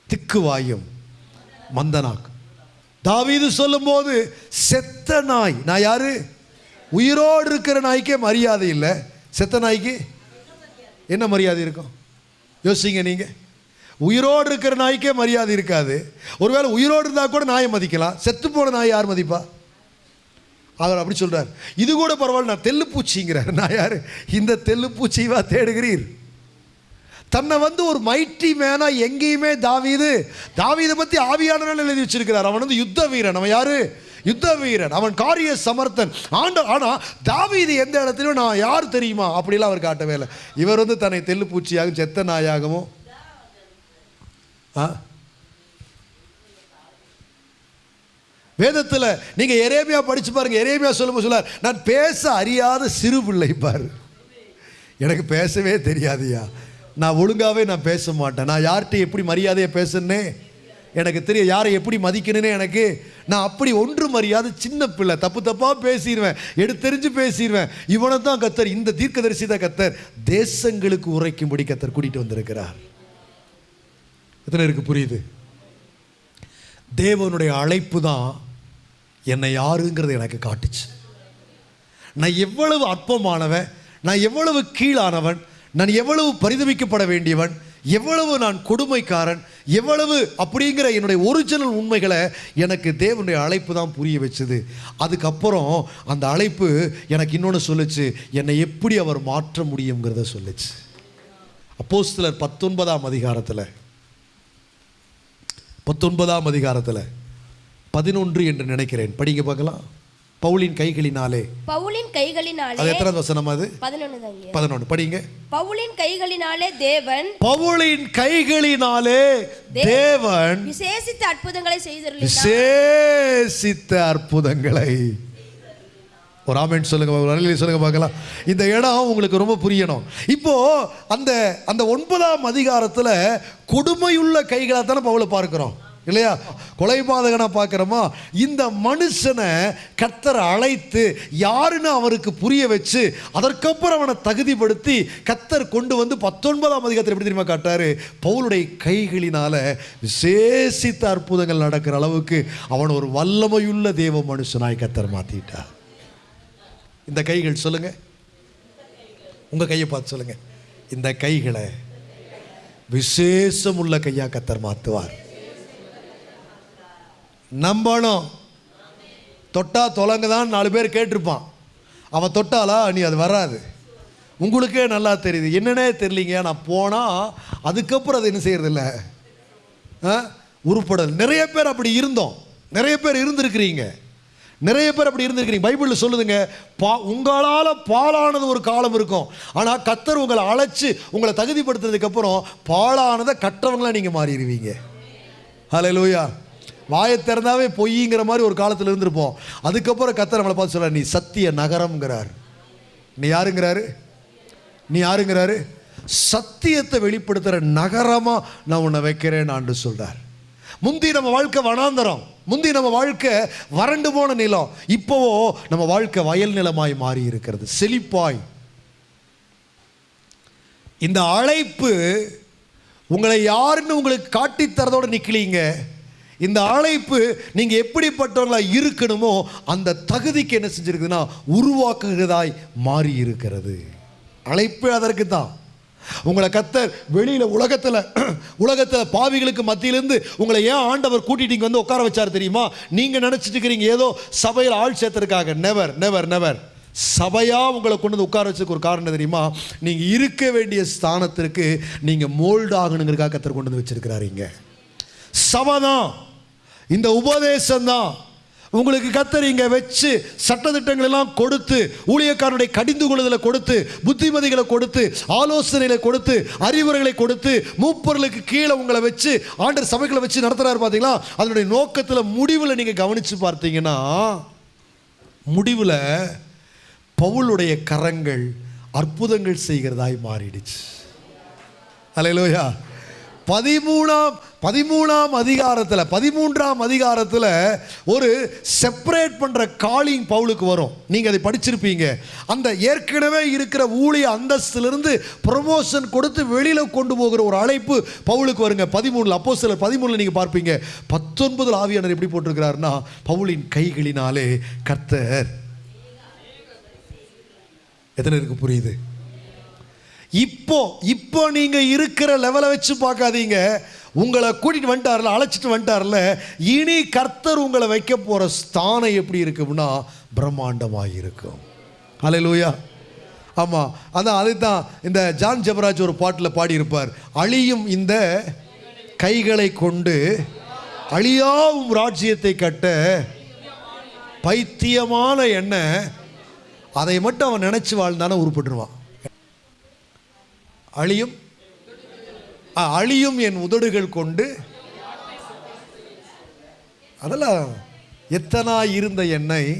திக்குவாயும் மந்தனாக்கும் தாவீது சொல்லும்போது செத்த நாய். நான் யாரு? உயிரோடு இருக்கிற நாய்க்கே மரியாதை இல்லை. செத்த நாய்க்கு என்ன மரியாதை இருக்கும்? யோசிங்க நீங்க. உயிரோடு இருக்கிற நாய்க்கே மரியாதை இருக்காது. ஒருவேளை உயிரோடு இருந்தால் கூட நாயை மதிக்கலாம். செத்து போன நாய் யார் மதிப்பா? அவர் அப்படி சொல்றார். இது கூட பரவாயில்ல நான் தெல்லுப்பூச்சிங்கிறார். நான் யார்? இந்த தெல்லுப்பூச்சிவா தேடுகிறீர். தன்னை வந்து ஒரு மைட்டி மேனா எங்கேயுமே தாவீது. தாவீதை பற்றி ஆவியானவர்கள் எழுதி வச்சிருக்கிறார். அவன் வந்து யுத்த வீரன். அவன் யாரு? யுத்த வீரன். அவன் காரிய சமர்த்தன். ஆண்ட ஆனால் தாவீது எந்த இடத்துலையும் நான் யார் தெரியுமா? அப்படிலாம் அவர் காட்டவே இல்லை. இவர் வந்து தன்னை தெல்லுப்பூச்சியாகவும் செத்த நாயாகவும். ஆ? வேதத்தில் நீங்கள் எரேமியா படித்து பாருங்க. எரேமியா சொல்லும் சொல்லார் நான் பேச அறியாத சிறு பிள்ளை பாரு. எனக்கு பேசவே தெரியாதுயா நான் ஒழுங்காகவே நான் பேச மாட்டேன். நான் யார்கிட்ட எப்படி மரியாதையை பேசுனே எனக்கு தெரியும். யாரை எப்படி மதிக்கணும்னு எனக்கு நான் அப்படி ஒன்று மரியாதை சின்ன பிள்ளை. தப்பு தப்பாக பேசிடுவேன் எடுத்தெறிஞ்சு பேசிடுவேன் இவனை தான் கத்தர் இந்த தீர்க்கதரிசி தான் கத்தர் தேசங்களுக்கு உரைக்கும்படி கத்தர் கூட்டிகிட்டு வந்திருக்கிறார். எத்தனை இருக்கு புரியுது? தேவனுடைய அழைப்பு தான் என்னை யாருங்கிறது எனக்கு காட்டுச்சு. நான் எவ்வளவு அற்பமானவன் நான் எவ்வளவு கீழானவன் நான் எவ்வளவு பரிதவிக்கப்பட வேண்டியவன் எவ்வளவு நான் கொடுமைக்காரன் எவ்வளவு அப்படிங்கிற என்னுடைய ஒரிஜினல் உண்மைகளை எனக்கு தேவனுடைய அழைப்பு தான் புரிய வச்சுது. அதுக்கப்புறம் அந்த அழைப்பு எனக்கு இன்னொன்று சொல்லுச்சு என்னை எப்படி அவர் மாற்ற முடியுங்கிறத சொல்லுச்சு. அப்போஸ்தலர் பத்தொன்பதாம் அதிகாரத்தில் பத்தொன்பதாம் அதிகாரத்தில் பதினொன்று என்று நினைக்கிறேன். படிங்க பார்க்கலாம். பவுலின் கைகளினாலே. பவுலின் கைகளினாலே அது எத்தனை வசனம் அது? பதினொன்னு தாங்க பதினொன்று படிங்க. பவுலின் கைகளினாலே தேவன் பவுலின் கைகளினாலே தேவன் விசேஷித்த அற்புதங்களை செய்திருந்தார். விசேஷித்த அற்புதங்களை. ஒரு ஆமென் சொல்லுங்க அருளி சொல்லுங்க பார்க்கலாம். இந்த இடம் உங்களுக்கு ரொம்ப புரியணும். இப்போ அந்த அந்த ஒன்பதாம் அதிகாரத்துல கொடுமையுள்ள கைகளாக தானே பவுலை பார்க்கிறோம். இல்லையா? கொலைபாதகனா பார்க்குறோமா? இந்த மனுஷனை கத்தரை அழைத்து யாருன்னு அவருக்கு புரிய வச்சு அதற்கப்புறம் அவனை தகுதிப்படுத்தி கத்தர் கொண்டு வந்து பத்தொன்பதாம் அதிகாரத்தில் எப்படி தெரியுமா காட்டாரு? பவுலுடைய கைகளினால விசேஷித்த அற்புதங்கள் நடக்கிற அளவுக்கு அவன் ஒரு வல்லமையுள்ள தேவ மனுஷனாய் கத்தர் மாற்றிட்டா இந்த கைகள் சொல்லுங்க. உங்கள் கையை பார்த்து சொல்லுங்க. இந்த கைகளை விசேஷம் உள்ள கத்தர் மாற்றுவார் நம்பணும் தொட்டா தொலைங்க தான் நாலு பேர் கேட்டிருப்பான். அவன் தொட்டாலா? நீ அது வராது. உங்களுக்கே நல்லா தெரியுது. என்னன்னே தெரியலீங்க. நான் போனால் அதுக்கப்புறம் அது என்ன செய்யறதில்ல? ஆ? உருப்படல் நிறைய பேர் அப்படி இருந்தோம். நிறைய பேர் இருந்திருக்கிறீங்க. நிறைய பேர் அப்படி இருந்திருக்கிறீங்க. பைபிளில் சொல்லுதுங்க பா உங்களால் பாலானது ஒரு காலம் இருக்கும். ஆனால் கத்தர் உங்களை அழைச்சி உங்களை தகுதிப்படுத்துறதுக்கப்புறம் பாலானதை கற்றவங்களா நீங்கள் மாறிடுவீங்க. ஹalleluya. வாயை திறந்தாவே பொய்ங்கிற மாதிரி ஒரு காலத்தில் இருந்திருப்போம். அதுக்கப்புறம் கத்தர் நம்மளை பார்த்து சொல்றார் நீ சத்திய நகரம்ங்கிறார். நீ யாருங்கிறாரு? நீ யாருங்கிறாரு? சத்தியத்தை வெளிப்படுத்துகிற நகரமாக நான் உன்னை வைக்கிறேன் ஆண்டு சொல்கிறார் முந்தி நம்ம வாழ்க்கை வனாந்தரம் முந்தி நம்ம வாழ்க்கை வறண்டு போன நிலம் இப்போவோ நம்ம வாழ்க்கை வயல் நிலமாய் மாறி இருக்கிறது செழிப்பாய். இந்த அழைப்பு உங்களை யாருன்னு உங்களுக்கு காட்டித் நிற்கலீங்க இந்த அழைப்பு நீங்கள் எப்படிப்பட்டவங்களாக இருக்கணுமோ அந்த தகுதிக்கு என்ன செஞ்சுருக்குதுன்னா உருவாக்குகிறதாய் மாறி இருக்கிறது அழைப்பு அதற்கு தான் உங்களை கத்தர் வெளியில் உலகத்தில் உலகத்தில் பாவிகளுக்கு மத்தியிலேருந்து உங்களை ஏன் ஆண்டவர் கூட்டிட்டு இங்க வந்து உட்கார வச்சார் தெரியுமா? நீங்கள் நினச்சிட்டு இருக்கிறீங்க ஏதோ சபையில் ஆள் சேர்த்துருக்காங்க. நெவர் நெவர் நெவர் சபையாக உங்களை கொண்டு வந்து உட்கார வச்சதுக்கு ஒரு காரணம் தெரியுமா? நீங்கள் இருக்க வேண்டிய ஸ்தானத்திற்கு நீங்கள் மோல்டு ஆகணுங்கிறக்காக கத்தர் கொண்டு வந்து வச்சிருக்கிறாருங்க சபை தான் இந்த உபதேசம் தான் உங்களுக்கு கத்தர் இங்கே வச்சு சட்டத்திட்டங்கள் எல்லாம் கொடுத்து ஊழியக்காரனுடைய கடிந்து கொள்ளுதலை கொடுத்து புத்திமதிகளை கொடுத்து ஆலோசனைகளை கொடுத்து அறிவுரைகளை கொடுத்து மூப்பர்களுக்கு கீழே உங்களை வச்சு ஆண்டர் சபைகளை வச்சு நடத்துகிறாரு பார்த்தீங்களா அதனுடைய நோக்கத்தில் முடிவில் நீங்கள் கவனித்து பார்த்தீங்கன்னா முடிவில் பவுலுடைய கரங்கள் அற்புதங்கள் செய்கிறதாய் மாறிடுச்சு. அலையிலோயா பதிமூணாம் பதிமூணாம் அதிகாரத்தில் பதிமூன்றாம் அதிகாரத்தில் ஒரு செப்பரேட் பண்ணுற காலிங் பவுலுக்கு வரும். நீங்கள் அதை படிச்சிருப்பீங்க. அந்த ஏற்கனவே இருக்கிற ஊழிய அந்தஸ்திலிருந்து ப்ரொமோஷன் கொடுத்து வெளியில் கொண்டு போகிற ஒரு அழைப்பு பவுலுக்கு வருங்க. பதிமூணில் அப்போ சிலர் பதிமூணில் நீங்கள் பார்ப்பீங்க. பத்தொன்பதில் ஆவியானர் எப்படி போட்டிருக்கிறாருன்னா பவுலின் கைகளினாலே கர்த்தர். எத்தனை இருக்கு புரியுது? இப்போ இப்போ நீங்கள் இருக்கிற லெவலை வச்சு பார்க்காதீங்க. உங்களை கூட்டிட்டு வந்துட்டார்ல அழைச்சிட்டு வந்துட்டார்ல. இனி கர்த்தர் உங்களை வைக்க போகிற ஸ்தானம் எப்படி இருக்கும்னா பிரம்மாண்டமாக இருக்கும். அலை லூயா ஆமாம் அதான் அதுதான் இந்த ஜான் ஜபராஜ் ஒரு பாட்டில் பாடியிருப்பார். அழியும் இந்த கைகளை கொண்டு அழியாவும் ராஜ்யத்தை கட்ட பைத்தியமான எண்ணெய் அதை மட்டும் அவன் நினச்சி வாழ்ந்தானே உருப்பட்டுருவான். அழியும். ஆ, அழியும் என் உதடுகள் கொண்டு. அதெல்லாம் எத்தனா இருந்த என்னை.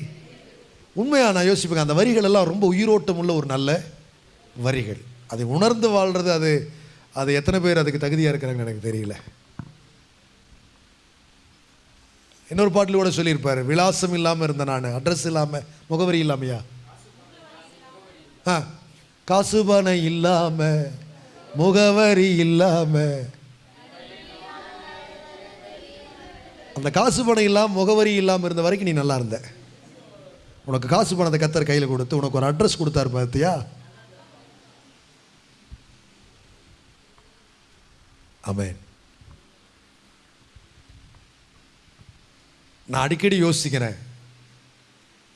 உண்மையா நான் யோசிப்பேங்க அந்த வரிகள் எல்லாம் ரொம்ப உயிரோட்டம் உள்ள ஒரு நல்ல வரிகள். அதை உணர்ந்து வாழ்கிறது அது அது எத்தனை பேர் அதுக்கு தகுதியாக இருக்கிறாங்கன்னு எனக்கு தெரியல. இன்னொரு பாட்டில் கூட சொல்லியிருப்பார் விலாசம் இல்லாமல் இருந்தேன் நான் அட்ரஸ் இல்லாமல் முகவரி இல்லாமையா? ஆ காசு இல்லாமல் முகவரி இல்லாம. அந்த காசு பணம் இல்லாம முகவரி இல்லாம இருந்த வரைக்கும் நீ நல்லா இருந்த. உனக்கு காசு பணத்தை கத்தர் கையில் கொடுத்து உனக்கு ஒரு அட்ரஸ் கொடுத்தாரு பார்த்தியா? அமேன் நான் அடிக்கடி யோசிக்கிறேன்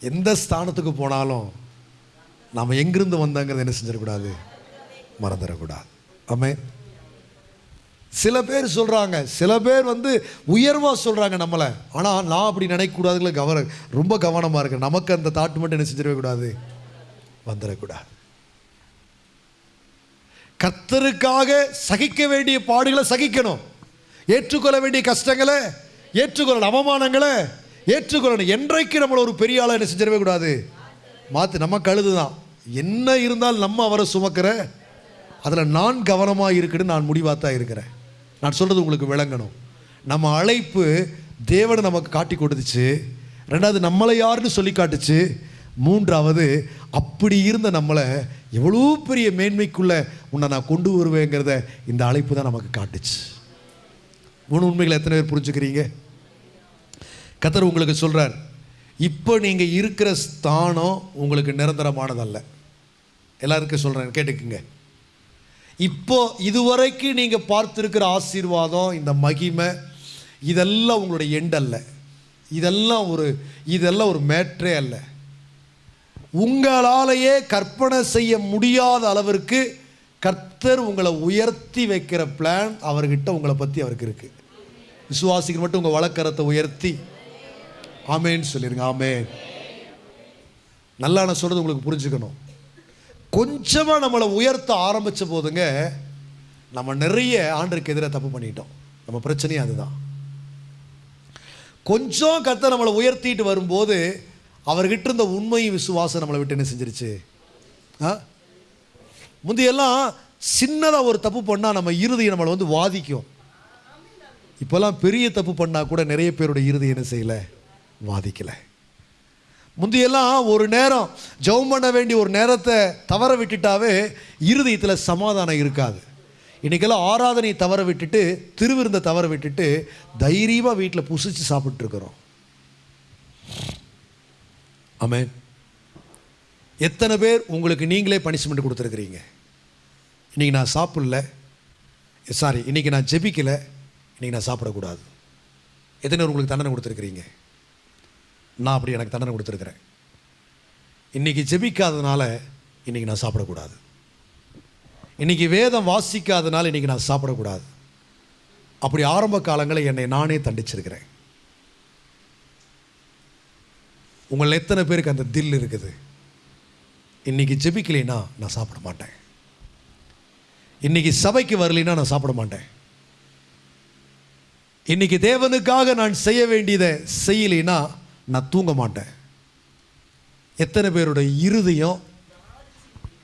எந்த ஸ்தானத்துக்கு போனாலும் நாம் எங்கிருந்து வந்தாங்கிறத என்ன செஞ்சிடக்கூடாது? மறந்துடக்கூடாது. ஆமே சில பேர் சொல்கிறாங்க சில பேர் வந்து உயர்வாக சொல்கிறாங்க நம்மளை. ஆனால் நான் அப்படி நினைக்கக்கூடாதுல கவன ரொம்ப கவனமாக இருக்கேன் நமக்கு அந்த தாட்டு மட்டும் என்ன செஞ்சிடவே கூடாது வந்துடக்கூடாது. கத்தருக்காக சகிக்க வேண்டிய பாடுகளை சகிக்கணும். ஏற்றுக்கொள்ள வேண்டிய கஷ்டங்களை ஏற்றுக்கொள்ளணும். அவமானங்களை ஏற்றுக்கொள்ளணும். என்றைக்கு நம்மளை ஒரு பெரிய ஆளை என்ன செஞ்சிடவே கூடாது மாற்று நம்ம கழுது தான் என்ன இருந்தாலும் நம்ம அவரை சுமக்கிற அதில் நான் கவனமாக இருக்குன்னு நான் முடிவாக தான் இருக்கிறேன். நான் சொல்கிறது உங்களுக்கு விளங்கணும். நம்ம அழைப்பு தேவனை நமக்கு காட்டி கொடுத்துச்சு. ரெண்டாவது நம்மளை யாருன்னு சொல்லி காட்டுச்சு. மூன்றாவது அப்படி இருந்த நம்மளை எவ்வளோ பெரிய மேன்மைக்குள்ளே உன்னை நான் கொண்டு வருவேங்கிறத இந்த அழைப்பு தான் நமக்கு காட்டுச்சு. மூணு உண்மைகளை எத்தனை பேர் புரிஞ்சுக்கிறீங்க? கத்தர் உங்களுக்கு சொல்கிறார் இப்போ நீங்கள் இருக்கிற ஸ்தானம் உங்களுக்கு நிரந்தரமானதல்ல. எல்லாருக்கும் சொல்கிறேன் கேட்டுக்குங்க. இப்போ இதுவரைக்கும் நீங்கள் பார்த்துருக்கிற ஆசீர்வாதம் இந்த மகிமை இதெல்லாம் உங்களுடைய எண்ட் அல்ல. இதெல்லாம் ஒரு இதெல்லாம் ஒரு மேட்ரே அல்ல. உங்களாலேயே கற்பனை செய்ய முடியாத அளவிற்கு கர்த்தர் உங்களை உயர்த்தி வைக்கிற பிளான் அவர்கிட்ட உங்களை பற்றி அவருக்கு இருக்குது விசுவாசிக்கு மட்டும் உங்கள் வழக்கரத்தை உயர்த்தி. ஆமேன்னு சொல்லிடுங்க ஆமேன். நல்லா நான் சொல்கிறது உங்களுக்கு புரிஞ்சுக்கணும். கொஞ்சமாக நம்மளை உயர்த்த ஆரம்பித்த போதுங்க நம்ம நிறைய ஆண்டருக்கு எதிராக தப்பு பண்ணிட்டோம். நம்ம பிரச்சனையும் அதுதான். கொஞ்சம் கத்த நம்மளை உயர்த்திட்டு வரும்போது அவர்கிட்ட இருந்த உண்மையும் விசுவாசம் நம்மளை விட்டு என்ன செஞ்சிருச்சு? ஆ? முந்தையெல்லாம் சின்னதாக ஒரு தப்பு பண்ணால் நம்ம இறுதியை நம்மளை வந்து வாதிக்கும். இப்போல்லாம் பெரிய தப்பு பண்ணால் கூட நிறைய பேரோட இறுதி என்ன செய்யலை? வாதிக்கலை. முந்தையெல்லாம் ஒரு நேரம் ஜெபம் பண்ண வேண்டிய ஒரு நேரத்தை தவற விட்டுட்டாவே இருதயத்தில் சமாதானம் இருக்காது. இன்றைக்கெல்லாம் ஆராதனை தவற விட்டுட்டு திருவிருந்தை தவற விட்டுட்டு தைரியமாக வீட்டில் புசிச்சு சாப்பிட்ருக்குறோம் ஆமே எத்தனை பேர் உங்களுக்கு நீங்களே பனிஷ்மெண்ட் கொடுத்துருக்குறீங்க? இன்றைக்கி நான் சாப்பிடல. சாரி இன்றைக்கி நான் ஜெபிக்கலை. இன்றைக்கி நான் சாப்பிடக்கூடாது. எத்தனை பேர் உங்களுக்கு தண்டனை கொடுத்துருக்குறீங்க? நான் அப்படி எனக்கு தண்டனை கொடுத்துருக்குறேன். இன்றைக்கி ஜெபிக்காததுனால இன்றைக்கி நான் சாப்பிடக்கூடாது. இன்றைக்கி வேதம் வாசிக்காதனால இன்றைக்கி நான் சாப்பிடக்கூடாது. அப்படி ஆரம்ப காலங்களில் என்னை நானே தண்டிச்சிருக்கிறேன். உங்கள் எத்தனை பேருக்கு அந்த தில் இருக்குது? இன்றைக்கி ஜெபிக்கலைன்னா நான் சாப்பிட மாட்டேன். இன்றைக்கி சபைக்கு வரலைன்னா நான் சாப்பிட மாட்டேன். இன்னைக்கு தேவனுக்காக நான் செய்ய வேண்டியதை செய்யலைன்னா நான் தூங்க மாட்டேன். எத்தனை பேரோட இருதயம்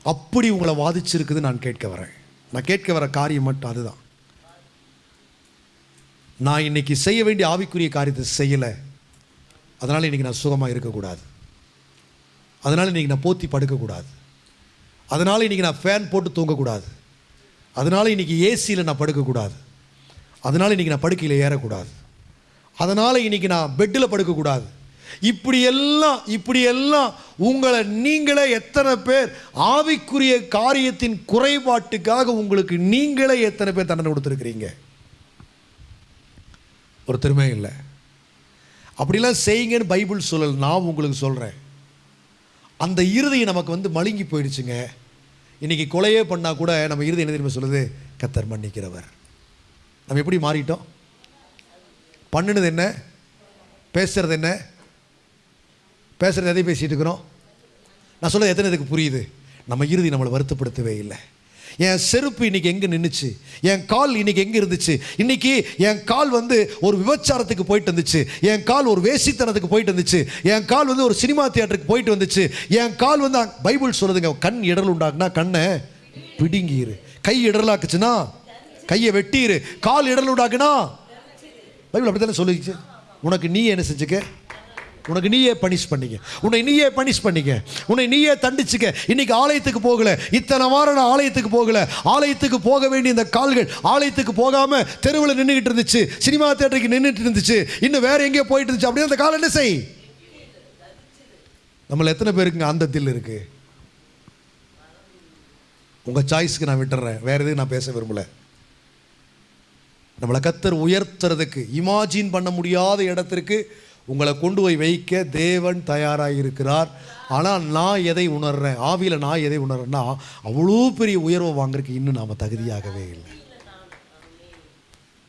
அப்படி உங்களை வாதிச்சிருக்குது நான் கேட்க வரேன். நான் கேட்க வர காரியம் மட்டும் அதுதான். நான் இன்னைக்கு செய்ய வேண்டிய ஆவிக்குரிய காரியத்தை செய்யலை. அதனால் இன்னைக்கு நான் சுகமாக இருக்கக்கூடாது. அதனால் இன்னைக்கு நான் போத்தி படுக்கக்கூடாது. அதனால் இன்னைக்கு நான் ஃபேன் போட்டு தூங்கக்கூடாது. அதனால் இன்னைக்கு ஏசியில் நான் படுக்கக்கூடாது. அதனால் இன்னைக்கு நான் படுக்கையில் ஏறக்கூடாது. அதனால் இன்னைக்கு நான் பெட்டில் படுக்கக்கூடாது. இப்படியெல்லாம் இப்படியெல்லாம் உங்களை நீங்களே எத்தனை பேர் ஆவிக்குரிய காரியத்தின் குறைபாட்டுக்காக உங்களுக்கு நீங்களே எத்தனை பேர் தண்டனை கொடுத்துருக்கிறீங்க? ஒரு திறமை இல்லை. அப்படிலாம் செய்யுங்கன்னு பைபிள் சொல்லல் நான் உங்களுக்கு சொல்கிறேன் அந்த இறுதியை நமக்கு வந்து மழுங்கி போயிடுச்சுங்க. இன்னைக்கு கொலையே பண்ணால் கூட நம்ம இறுதி என்ன தெரியுமா சொல்லுது? கத்தர் மன்னிக்கிறவர். நம்ம எப்படி மாறிட்டோம்? பண்ணுனது என்ன? பேசுறது என்ன? பேசுகிறது எதை பேசிகிட்டு இருக்கிறோம்? நான் சொல்கிறது எத்தனை இதுக்கு புரியுது? நம்ம இறுதி நம்மளை வருத்தப்படுத்தவே இல்லை. என் செருப்பு இன்னைக்கு எங்கே நின்றுச்சு என் கால் இன்னைக்கு எங்கே இருந்துச்சு? இன்னைக்கு என் கால் வந்து ஒரு விபச்சாரத்துக்கு போயிட்டு வந்துச்சு. என் கால் ஒரு வேசித்தனத்துக்கு போயிட்டு வந்துச்சு. என் கால் வந்து ஒரு சினிமா தியேட்டருக்கு போயிட்டு வந்துச்சு. என் கால் வந்து பைபிள் சொல்லுதுங்க கண் இடல் உண்டாக்குனா கண்ணை பிடுங்கிரு. கை இடலாக்குச்சுன்னா கையை வெட்டிரு. கால் இடல் உண்டாக்குனா பைபிள் அப்படி தானே சொல்லிச்சு? உனக்கு நீ என்ன செஞ்சுக்க? உனக்கு நீயே பனிஷ் பண்ணிக்க. உன்னை நீயே பனிஷ் பண்ணிக்க. உன்னை நீயே தண்டிச்சுக்க. இன்னைக்கு ஆலயத்துக்கு போகல. இத்தனை வாரம் நான் ஆலயத்துக்கு போகல. ஆலயத்துக்கு போக வேண்டிய இந்த கால்கள் ஆலயத்துக்கு போகாம தெருவில் நின்றுகிட்டு இருந்துச்சு. சினிமா தேட்டருக்கு நின்றுட்டு இருந்துச்சு. இன்னும் வேற எங்கேயோ போயிட்டு இருந்துச்சு. அப்படியே அந்த காலம் என்ன செய்? நம்மள எத்தனை பேருக்குங்க அந்த தில் இருக்கு? உங்க சாய்ஸ்க்கு நான் விட்டுறேன். வேற எதுவும் நான் பேச விரும்பல. நம்மளை கத்தர் உயர்த்துறதுக்கு இமாஜின் பண்ண முடியாத இடத்திற்கு உங்களை கொண்டு போய் வைக்க தேவன் தயாராக இருக்கிறார் ஆனால் நான் எதை உணர்றேன்? ஆவியில் நான் எதை உணர்றேன்னா அவ்வளோ பெரிய உயர்வை வாங்குறதுக்கு இன்னும் நாம் தகுதியாகவே இல்லை.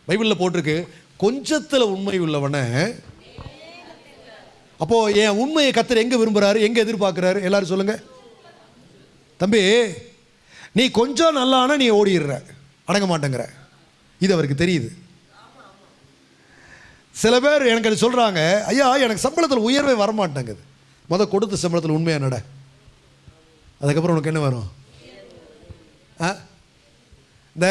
பைபிளில் போட்டிருக்கு கொஞ்சத்தில் உண்மை உள்ளவனை அப்போ என் உண்மையை கத்தர் எங்கே விரும்புகிறாரு எங்கே எதிர்பார்க்குறாரு? எல்லாரும் சொல்லுங்க. தம்பி நீ கொஞ்சம் நல்லானா நீ ஓடிடுற. அடங்க மாட்டேங்கிற. இது அவருக்கு தெரியுது. சில பேர் எனக்கு அது சொல்கிறாங்க ஐயா எனக்கு சம்பளத்தில் உயர்வே வரமாட்டேங்குது. மொதல் கொடுத்த சம்பளத்தில் உண்மையாக நட அதுக்கப்புறம் உனக்கு என்ன வரும்? ஆ? இந்த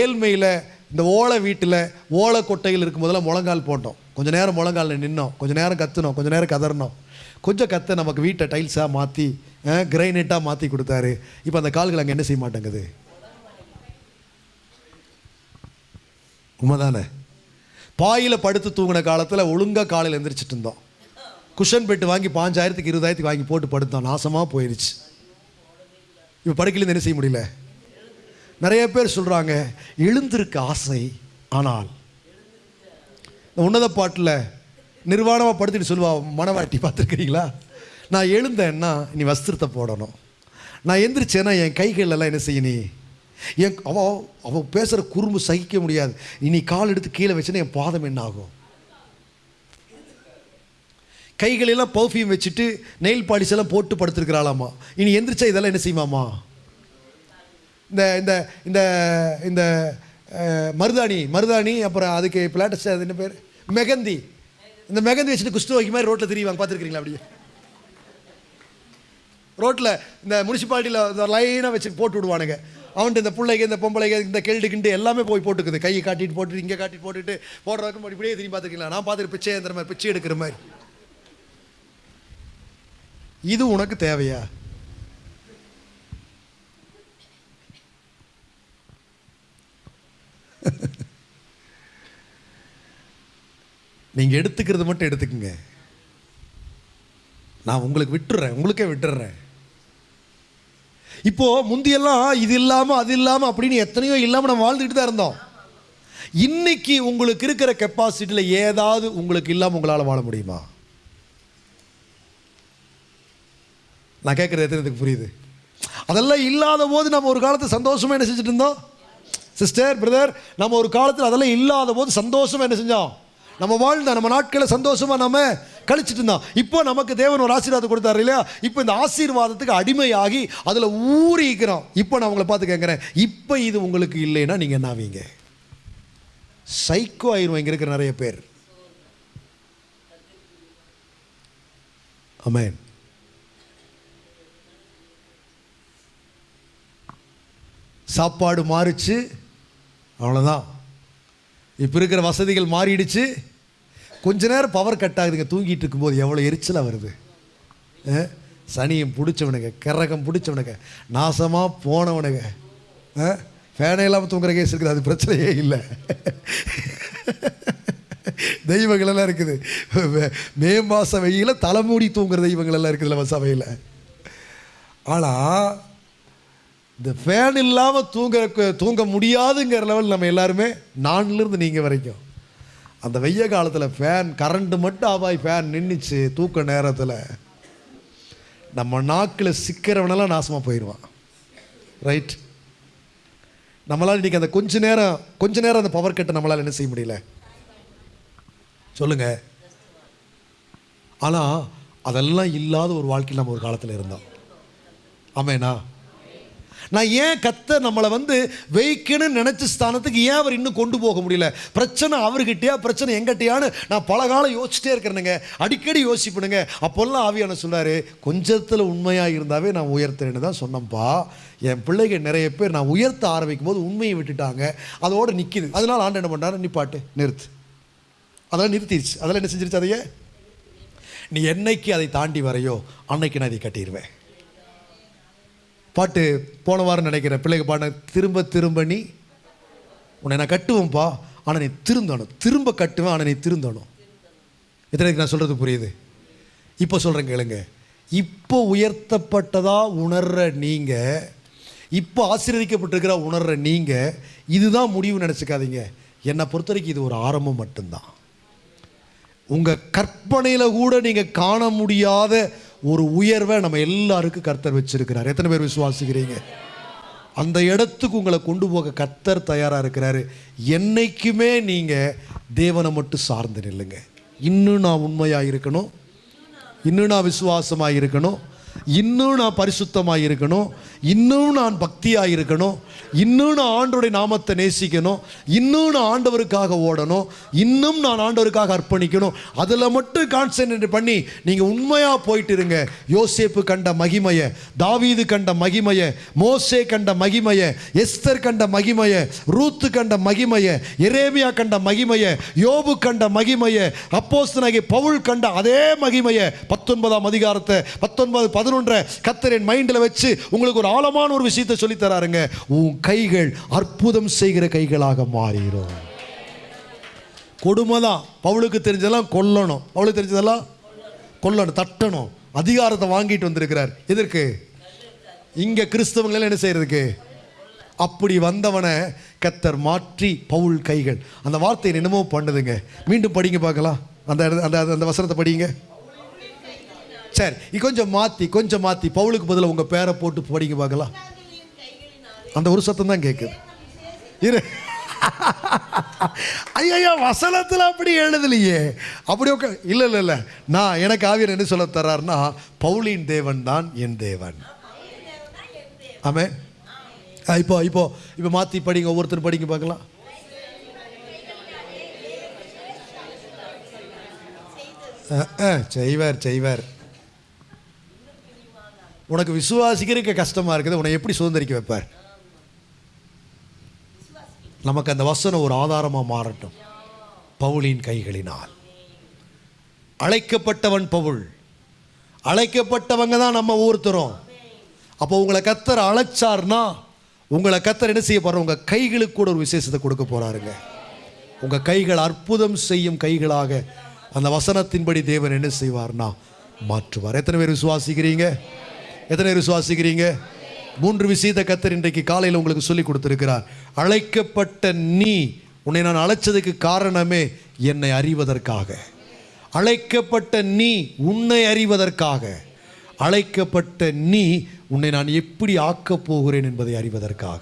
ஏழ்மையில் இந்த ஓலை வீட்டில் ஓலை கொட்டையில் இருக்கும் போதெல்லாம் முழங்கால் போட்டோம். கொஞ்ச நேரம் முழங்காலில் நின்னோம். கொஞ்சம் நேரம் கத்துனோம். கொஞ்சம் நேரம் கதறினோம் கொஞ்சம் கத்த நமக்கு வீட்டை டைல்ஸாக மாற்றி கிரைனைட்டாக மாற்றி கொடுத்தாரு. இப்போ அந்த கால்கள் அங்கே என்ன செய்ய மாட்டேங்குது? உண்மைதானே? பாயில் படுத்து தூங்கின காலத்தில் ஒழுங்காக காலையில் எந்திரிச்சிட்டு இருந்தோம். குஷன் பெட்டு வாங்கி பாஞ்சாயிரத்துக்கு இருபதாயிரத்துக்கு வாங்கி போட்டு படுத்தோம். நாசமாக போயிடுச்சு இப்போ படுக்கலேருந்து என்ன செய்ய முடியல? நிறைய பேர் சொல்கிறாங்க எழுந்திருக்க ஆசை ஆனால். இந்த உன்னத பாட்டில் நிர்வாணமாக படுத்துட்டு சொல்லுவா மனவாட்டி பார்த்துருக்கிறீங்களா? நான் எழுந்தேன்னா நீ வஸ்திரத்தை போடணும். நான் எந்திரிச்சேன்னா என் கைகள் எல்லாம் என்ன செய்ய நீ? என் அவ அவள் பேசுகிற குறும்பு சகிக்க முடியாது. இனி கால் எடுத்து கீழே வச்சுன்னா என் பாதம் என்ன ஆகும்? கைகளெல்லாம் பர்ஃப்யூம் வச்சுட்டு நெயில் பாலிஷ் எல்லாம் போட்டு படுத்துருக்கிறாளாமா. இனி எந்திரிச்சா இதெல்லாம் என்ன செய்யுமாமா? இந்த இந்த இந்த இந்த மருதாணி மருதாணி அப்புறம் அதுக்கு பிளாட்டஸ் அது என்ன பேர்? மெகந்தி. இந்த மெகந்தி வச்சுட்டு குஷ்டு வைக்க மாதிரி ரோட்டில் தெரியுவாங்க. பார்த்துருக்கீங்களா அப்படியே? ரோட்டில் இந்த முனிசிபாலிட்டியில் லைனாக வச்சு போட்டு விடுவானுங்க. அவன்ட்டு இந்த பிள்ளைங்க இந்த பொம்பளைங்க இந்த கேள்டு கிண்டு எல்லாமே போய் போட்டுக்குது. கையை காட்டிட்டு போட்டுட்டு இங்கே காட்டிட்டு போட்டுட்டு போடுறதுக்கு இப்படியே திரும்பி பார்த்துக்கலாம் நான் பார்த்துட்டு பிச்சை ஏந்திர மாதிரி பிச்சை எடுக்கிற மாதிரி. இது உனக்கு தேவையா? நீங்கள் எடுத்துக்கிறது மட்டும் எடுத்துக்கங்க. நான் உங்களுக்கு விட்டுறேன் உங்களுக்கே விட்டுறேன். இப்போ முந்தியெல்லாம் இது இல்லாமல் அது இல்லாமல் அப்படின்னு எத்தனையோ இல்லாமல் நம்ம வாழ்ந்துக்கிட்டு தான் இருந்தோம். இன்னைக்கு உங்களுக்கு இருக்கிற கெப்பாசிட்டியில் ஏதாவது உங்களுக்கு இல்லாமல் உங்களால் வாழ முடியுமா? நான் கேட்குறது எத்தனை புரியுது? அதெல்லாம் இல்லாத போது நம்ம ஒரு காலத்தில் சந்தோஷமாக என்ன செஞ்சுட்டு இருந்தோம்? சிஸ்டர் பிரதர் நம்ம ஒரு காலத்தில் அதெல்லாம் இல்லாத போது சந்தோஷமாக என்ன செஞ்சோம்? நம்ம வாழ்ந்த நம்ம நாட்களை சந்தோஷமாக நம்ம கழிச்சிட்டு இருந்தோம். இப்போ நமக்கு தேவன் ஒரு ஆசீர்வாதம் கொடுத்தாரு இல்லையா? இப்போ இந்த ஆசீர்வாதத்துக்கு அடிமையாகி அதில் ஊறிக்கிறோம். இப்போ நான் உங்களை பார்த்து கேட்குறேன். இப்போ இது உங்களுக்கு இல்லைன்னா நீங்கள் என்ன ஆவீங்க? சைக்கோ ஆயிரும். இங்கே இருக்கிற நிறைய பேர். அமேன் சாப்பாடு மாறுச்சு. அவ்வளோதான் இப்போ இருக்கிற வசதிகள் மாறிடுச்சு. கொஞ்ச நேரம் பவர் கட் ஆகுதுங்க. தூங்கிட்டு இருக்கும்போது எவ்வளோ எரிச்சலாக வருது. சனியும் பிடிச்சவனுங்க கரகம் பிடிச்சவனுங்க நாசமாக போனவனுங்க. ஃபேனே இல்லாமல் தூங்குற கேஸ் இருக்குது. அது பிரச்சனையே இல்லை. தெய்வங்களெல்லாம் இருக்குது. மே- மாதம் மாத தலைமூடி தூங்குற தெய்வங்களெல்லாம் இருக்குதுல்ல இருக்குது நம்ம சபையில். ஆனால் இந்த ஃபேன் இல்லாமல் தூங்க தூங்க முடியாதுங்கிற லெவல் நம்ம எல்லாருமே நான்லேருந்து நீங்கள் வரைக்கும். அந்த வெய்ய காலத்தில் ஃபேன் கரண்ட்டு மட்டும் ஆபாய் ஃபேன் நின்றுச்சு தூக்க நேரத்தில். நம்ம நாக்கில் சிக்கிறவனெல்லாம் நாசமாக போயிடுவான் ரைட் நம்மளால் இன்றைக்கி அந்த கொஞ்ச நேரம் கொஞ்ச நேரம் அந்த பவர் கட்டை நம்மளால் என்ன செய்ய முடியல? சொல்லுங்கள் ஆனால் அதெல்லாம் இல்லாத ஒரு வாழ்க்கையில் நம்ம ஒரு காலத்தில் இருந்தோம். ஆமேண்ணா நான் ஏன் கத்த நம்மளை வந்து வைக்கணும்னு நினச்ச ஸ்தானத்துக்கு ஏன் அவர் இன்னும் கொண்டு போக முடியல? பிரச்சனை அவர்கிட்டயா? பிரச்சனை எங்கிட்டயான்னு நான் பல காலம் யோசிச்சிட்டே இருக்கிறேனுங்க. அடிக்கடி யோசிப்பணுங்க அப்போல்லாம் ஆவியான சொன்னார்? கொஞ்சத்தில் உண்மையாக இருந்தாவே நான் உயர்த்துறேன்னு தான் சொன்னேன்ப்பா என் பிள்ளைகள் நிறைய பேர் நான் உயர்த்த ஆரம்பிக்கும் போது உண்மையை விட்டுட்டாங்க. அதோடு நிற்கிது அதனால் ஆண்டு என்ன பண்ணாரு நிப்பாட்டு நிறுத்து. அதெல்லாம் நிறுத்திடுச்சு அதெல்லாம் என்ன செஞ்சிருச்சு அதையே? நீ என்னைக்கு அதை தாண்டி வரையோ அன்னைக்கு நான் இதை கட்டிடுவேன் பாட்டு போன வாரம் நினைக்கிறேன். பிள்ளைங்க பாட திரும்ப திரும்ப நீ உன்னை நான் கட்டுவேன்ப்பா. ஆனால் நீ திருந்தணும். திரும்ப கட்டுவேன் ஆனால் நீ திருந்தணும். எத்தனைக்கு நான் சொல்கிறது புரியுது? இப்போ சொல்கிறேன் கேளுங்க. இப்போ உயர்த்தப்பட்டதாக உணர்ற நீங்கள் இப்போ ஆசீர்வதிக்கப்பட்டிருக்கிற உணர்ற நீங்கள் இதுதான் முடிவு நினச்சிக்காதீங்க. என்னை பொறுத்த வரைக்கும் இது ஒரு ஆரம்பம் மட்டும்தான். உங்கள் கற்பனையில் கூட நீங்கள் காண முடியாத ஒரு உயர்வை நம்ம எல்லாருக்கும் கர்த்தர் வச்சிருக்கிறார். எத்தனை பேர் விசுவாசிக்கிறீங்க? அந்த இடத்துக்கு உங்களை கொண்டு போக கர்த்தர் தயாராக இருக்கிறாரு. என்னைக்குமே நீங்கள் தேவனை மட்டும் சார்ந்து நில்லுங்க. இன்னும் நான் உண்மையாக இருக்கணும்? இன்னும் நான் விசுவாசமாக இருக்கணும்? இன்னும் நான் பரிசுத்தமாக இருக்கணும் இன்னும் நான் பக்தியாக இருக்கணும் இன்னும் நான் ஆண்டோடைய நாமத்தை நேசிக்கணும். இன்னும் நான் ஆண்டவருக்காக ஓடணும். இன்னும் நான் ஆண்டவருக்காக அர்ப்பணிக்கணும். அதில் மட்டும் கான்சென்ட்ரேட் பண்ணி நீங்கள் உண்மையாக போயிட்டு இருங்க யோசேப்பு கண்ட மகிமையை தாவீது கண்ட மகிமையை மோசே கண்ட மகிமையை எஸ்தர் கண்ட மகிமையை ரூத்து கண்ட மகிமையை எரேமியா கண்ட மகிமையை யோபு கண்ட மகிமையை அப்போஸ்தலனாகிய பவுல் கண்ட அதே மகிமையை பத்தொன்பதாம் அதிகாரத்தை பத்தொன்பது பதினொன்று கத்தரின் மைண்டில் வச்சு உங்களுக்கு ஒரு ஆழமான ஒரு விஷயத்தை சொல்லி தராருங்க உன் கைகள் அற்புதம் செய்கிற கைகளாக மாறிடும் கொடுமை தான் பவுளுக்கு தெரிஞ்சதெல்லாம் கொல்லணும். பவுளுக்கு தெரிஞ்சதெல்லாம் கொல்லணும் தட்டணும். அதிகாரத்தை வாங்கிட்டு வந்திருக்கிறார். எதற்கு? இங்கே கிறிஸ்தவங்களெல்லாம் என்ன செய்யறதுக்கு? அப்படி வந்தவனை கத்தர் மாற்றி பவுல் கைகள். அந்த வார்த்தையை என்னமோ பண்ணுதுங்க. மீண்டும் படிங்க பார்க்கலாம். அந்த அந்த அந்த வசனத்தை படிங்க. சரி கொஞ்சம் மாற்றி கொஞ்சம் மாற்றி பவுலுக்கு பதிலாக உங்கள் பேரை போட்டு படிக்க பார்க்கலாம். அந்த ஒரு சத்தம் தான் கேட்குது இரு. ஐயா வசனத்தில் அப்படி எழுதலையே. அப்படி உட்கா இல்லை இல்லை இல்லை. நான் எனக்கு ஆவியர் என்ன சொல்ல தர்றாருன்னா பவுலின் தேவன் தான் என் தேவன். ஆமே இப்போ இப்போ இப்போ மாற்றி படிங்க ஒவ்வொருத்தரும் படிங்க பார்க்கலாம். செய்வார் செய்வார். உனக்கு விசுவாசிக்கிறதுக்கு கஷ்டமாக இருக்குது உன்னை எப்படி சுதந்திரிக்க வைப்பார்? நமக்கு அந்த வசனம் ஒரு ஆதாரமாக மாறட்டும். பவுலின் கைகளினால். அழைக்கப்பட்டவன் பவுல். அழைக்கப்பட்டவங்க தான் நம்ம ஒருத்தரும் அப்போ உங்களை கத்தர் அழைச்சார்னா உங்களை கத்தர் என்ன செய்ய போறார்? உங்கள் கைகளுக்கு கூட ஒரு விசேஷத்தை கொடுக்க போறாருங்க. உங்கள் கைகள் அற்புதம் செய்யும் கைகளாக அந்த வசனத்தின்படி தேவன் என்ன செய்வார்னா மாற்றுவார். எத்தனை பேர் விசுவாசிக்கிறீங்க? எத்தனை விசுவாசிக்கிறீங்க? மூன்று விஷயத்தை கத்தர் இன்றைக்கு காலையில் உங்களுக்கு சொல்லி கொடுத்துருக்கிறார். அழைக்கப்பட்ட நீ உன்னை நான் அழைச்சதுக்கு காரணமே என்னை அறிவதற்காக. அழைக்கப்பட்ட நீ உன்னை அறிவதற்காக. அழைக்கப்பட்ட நீ உன்னை நான் எப்படி ஆக்கப் போகிறேன் என்பதை அறிவதற்காக.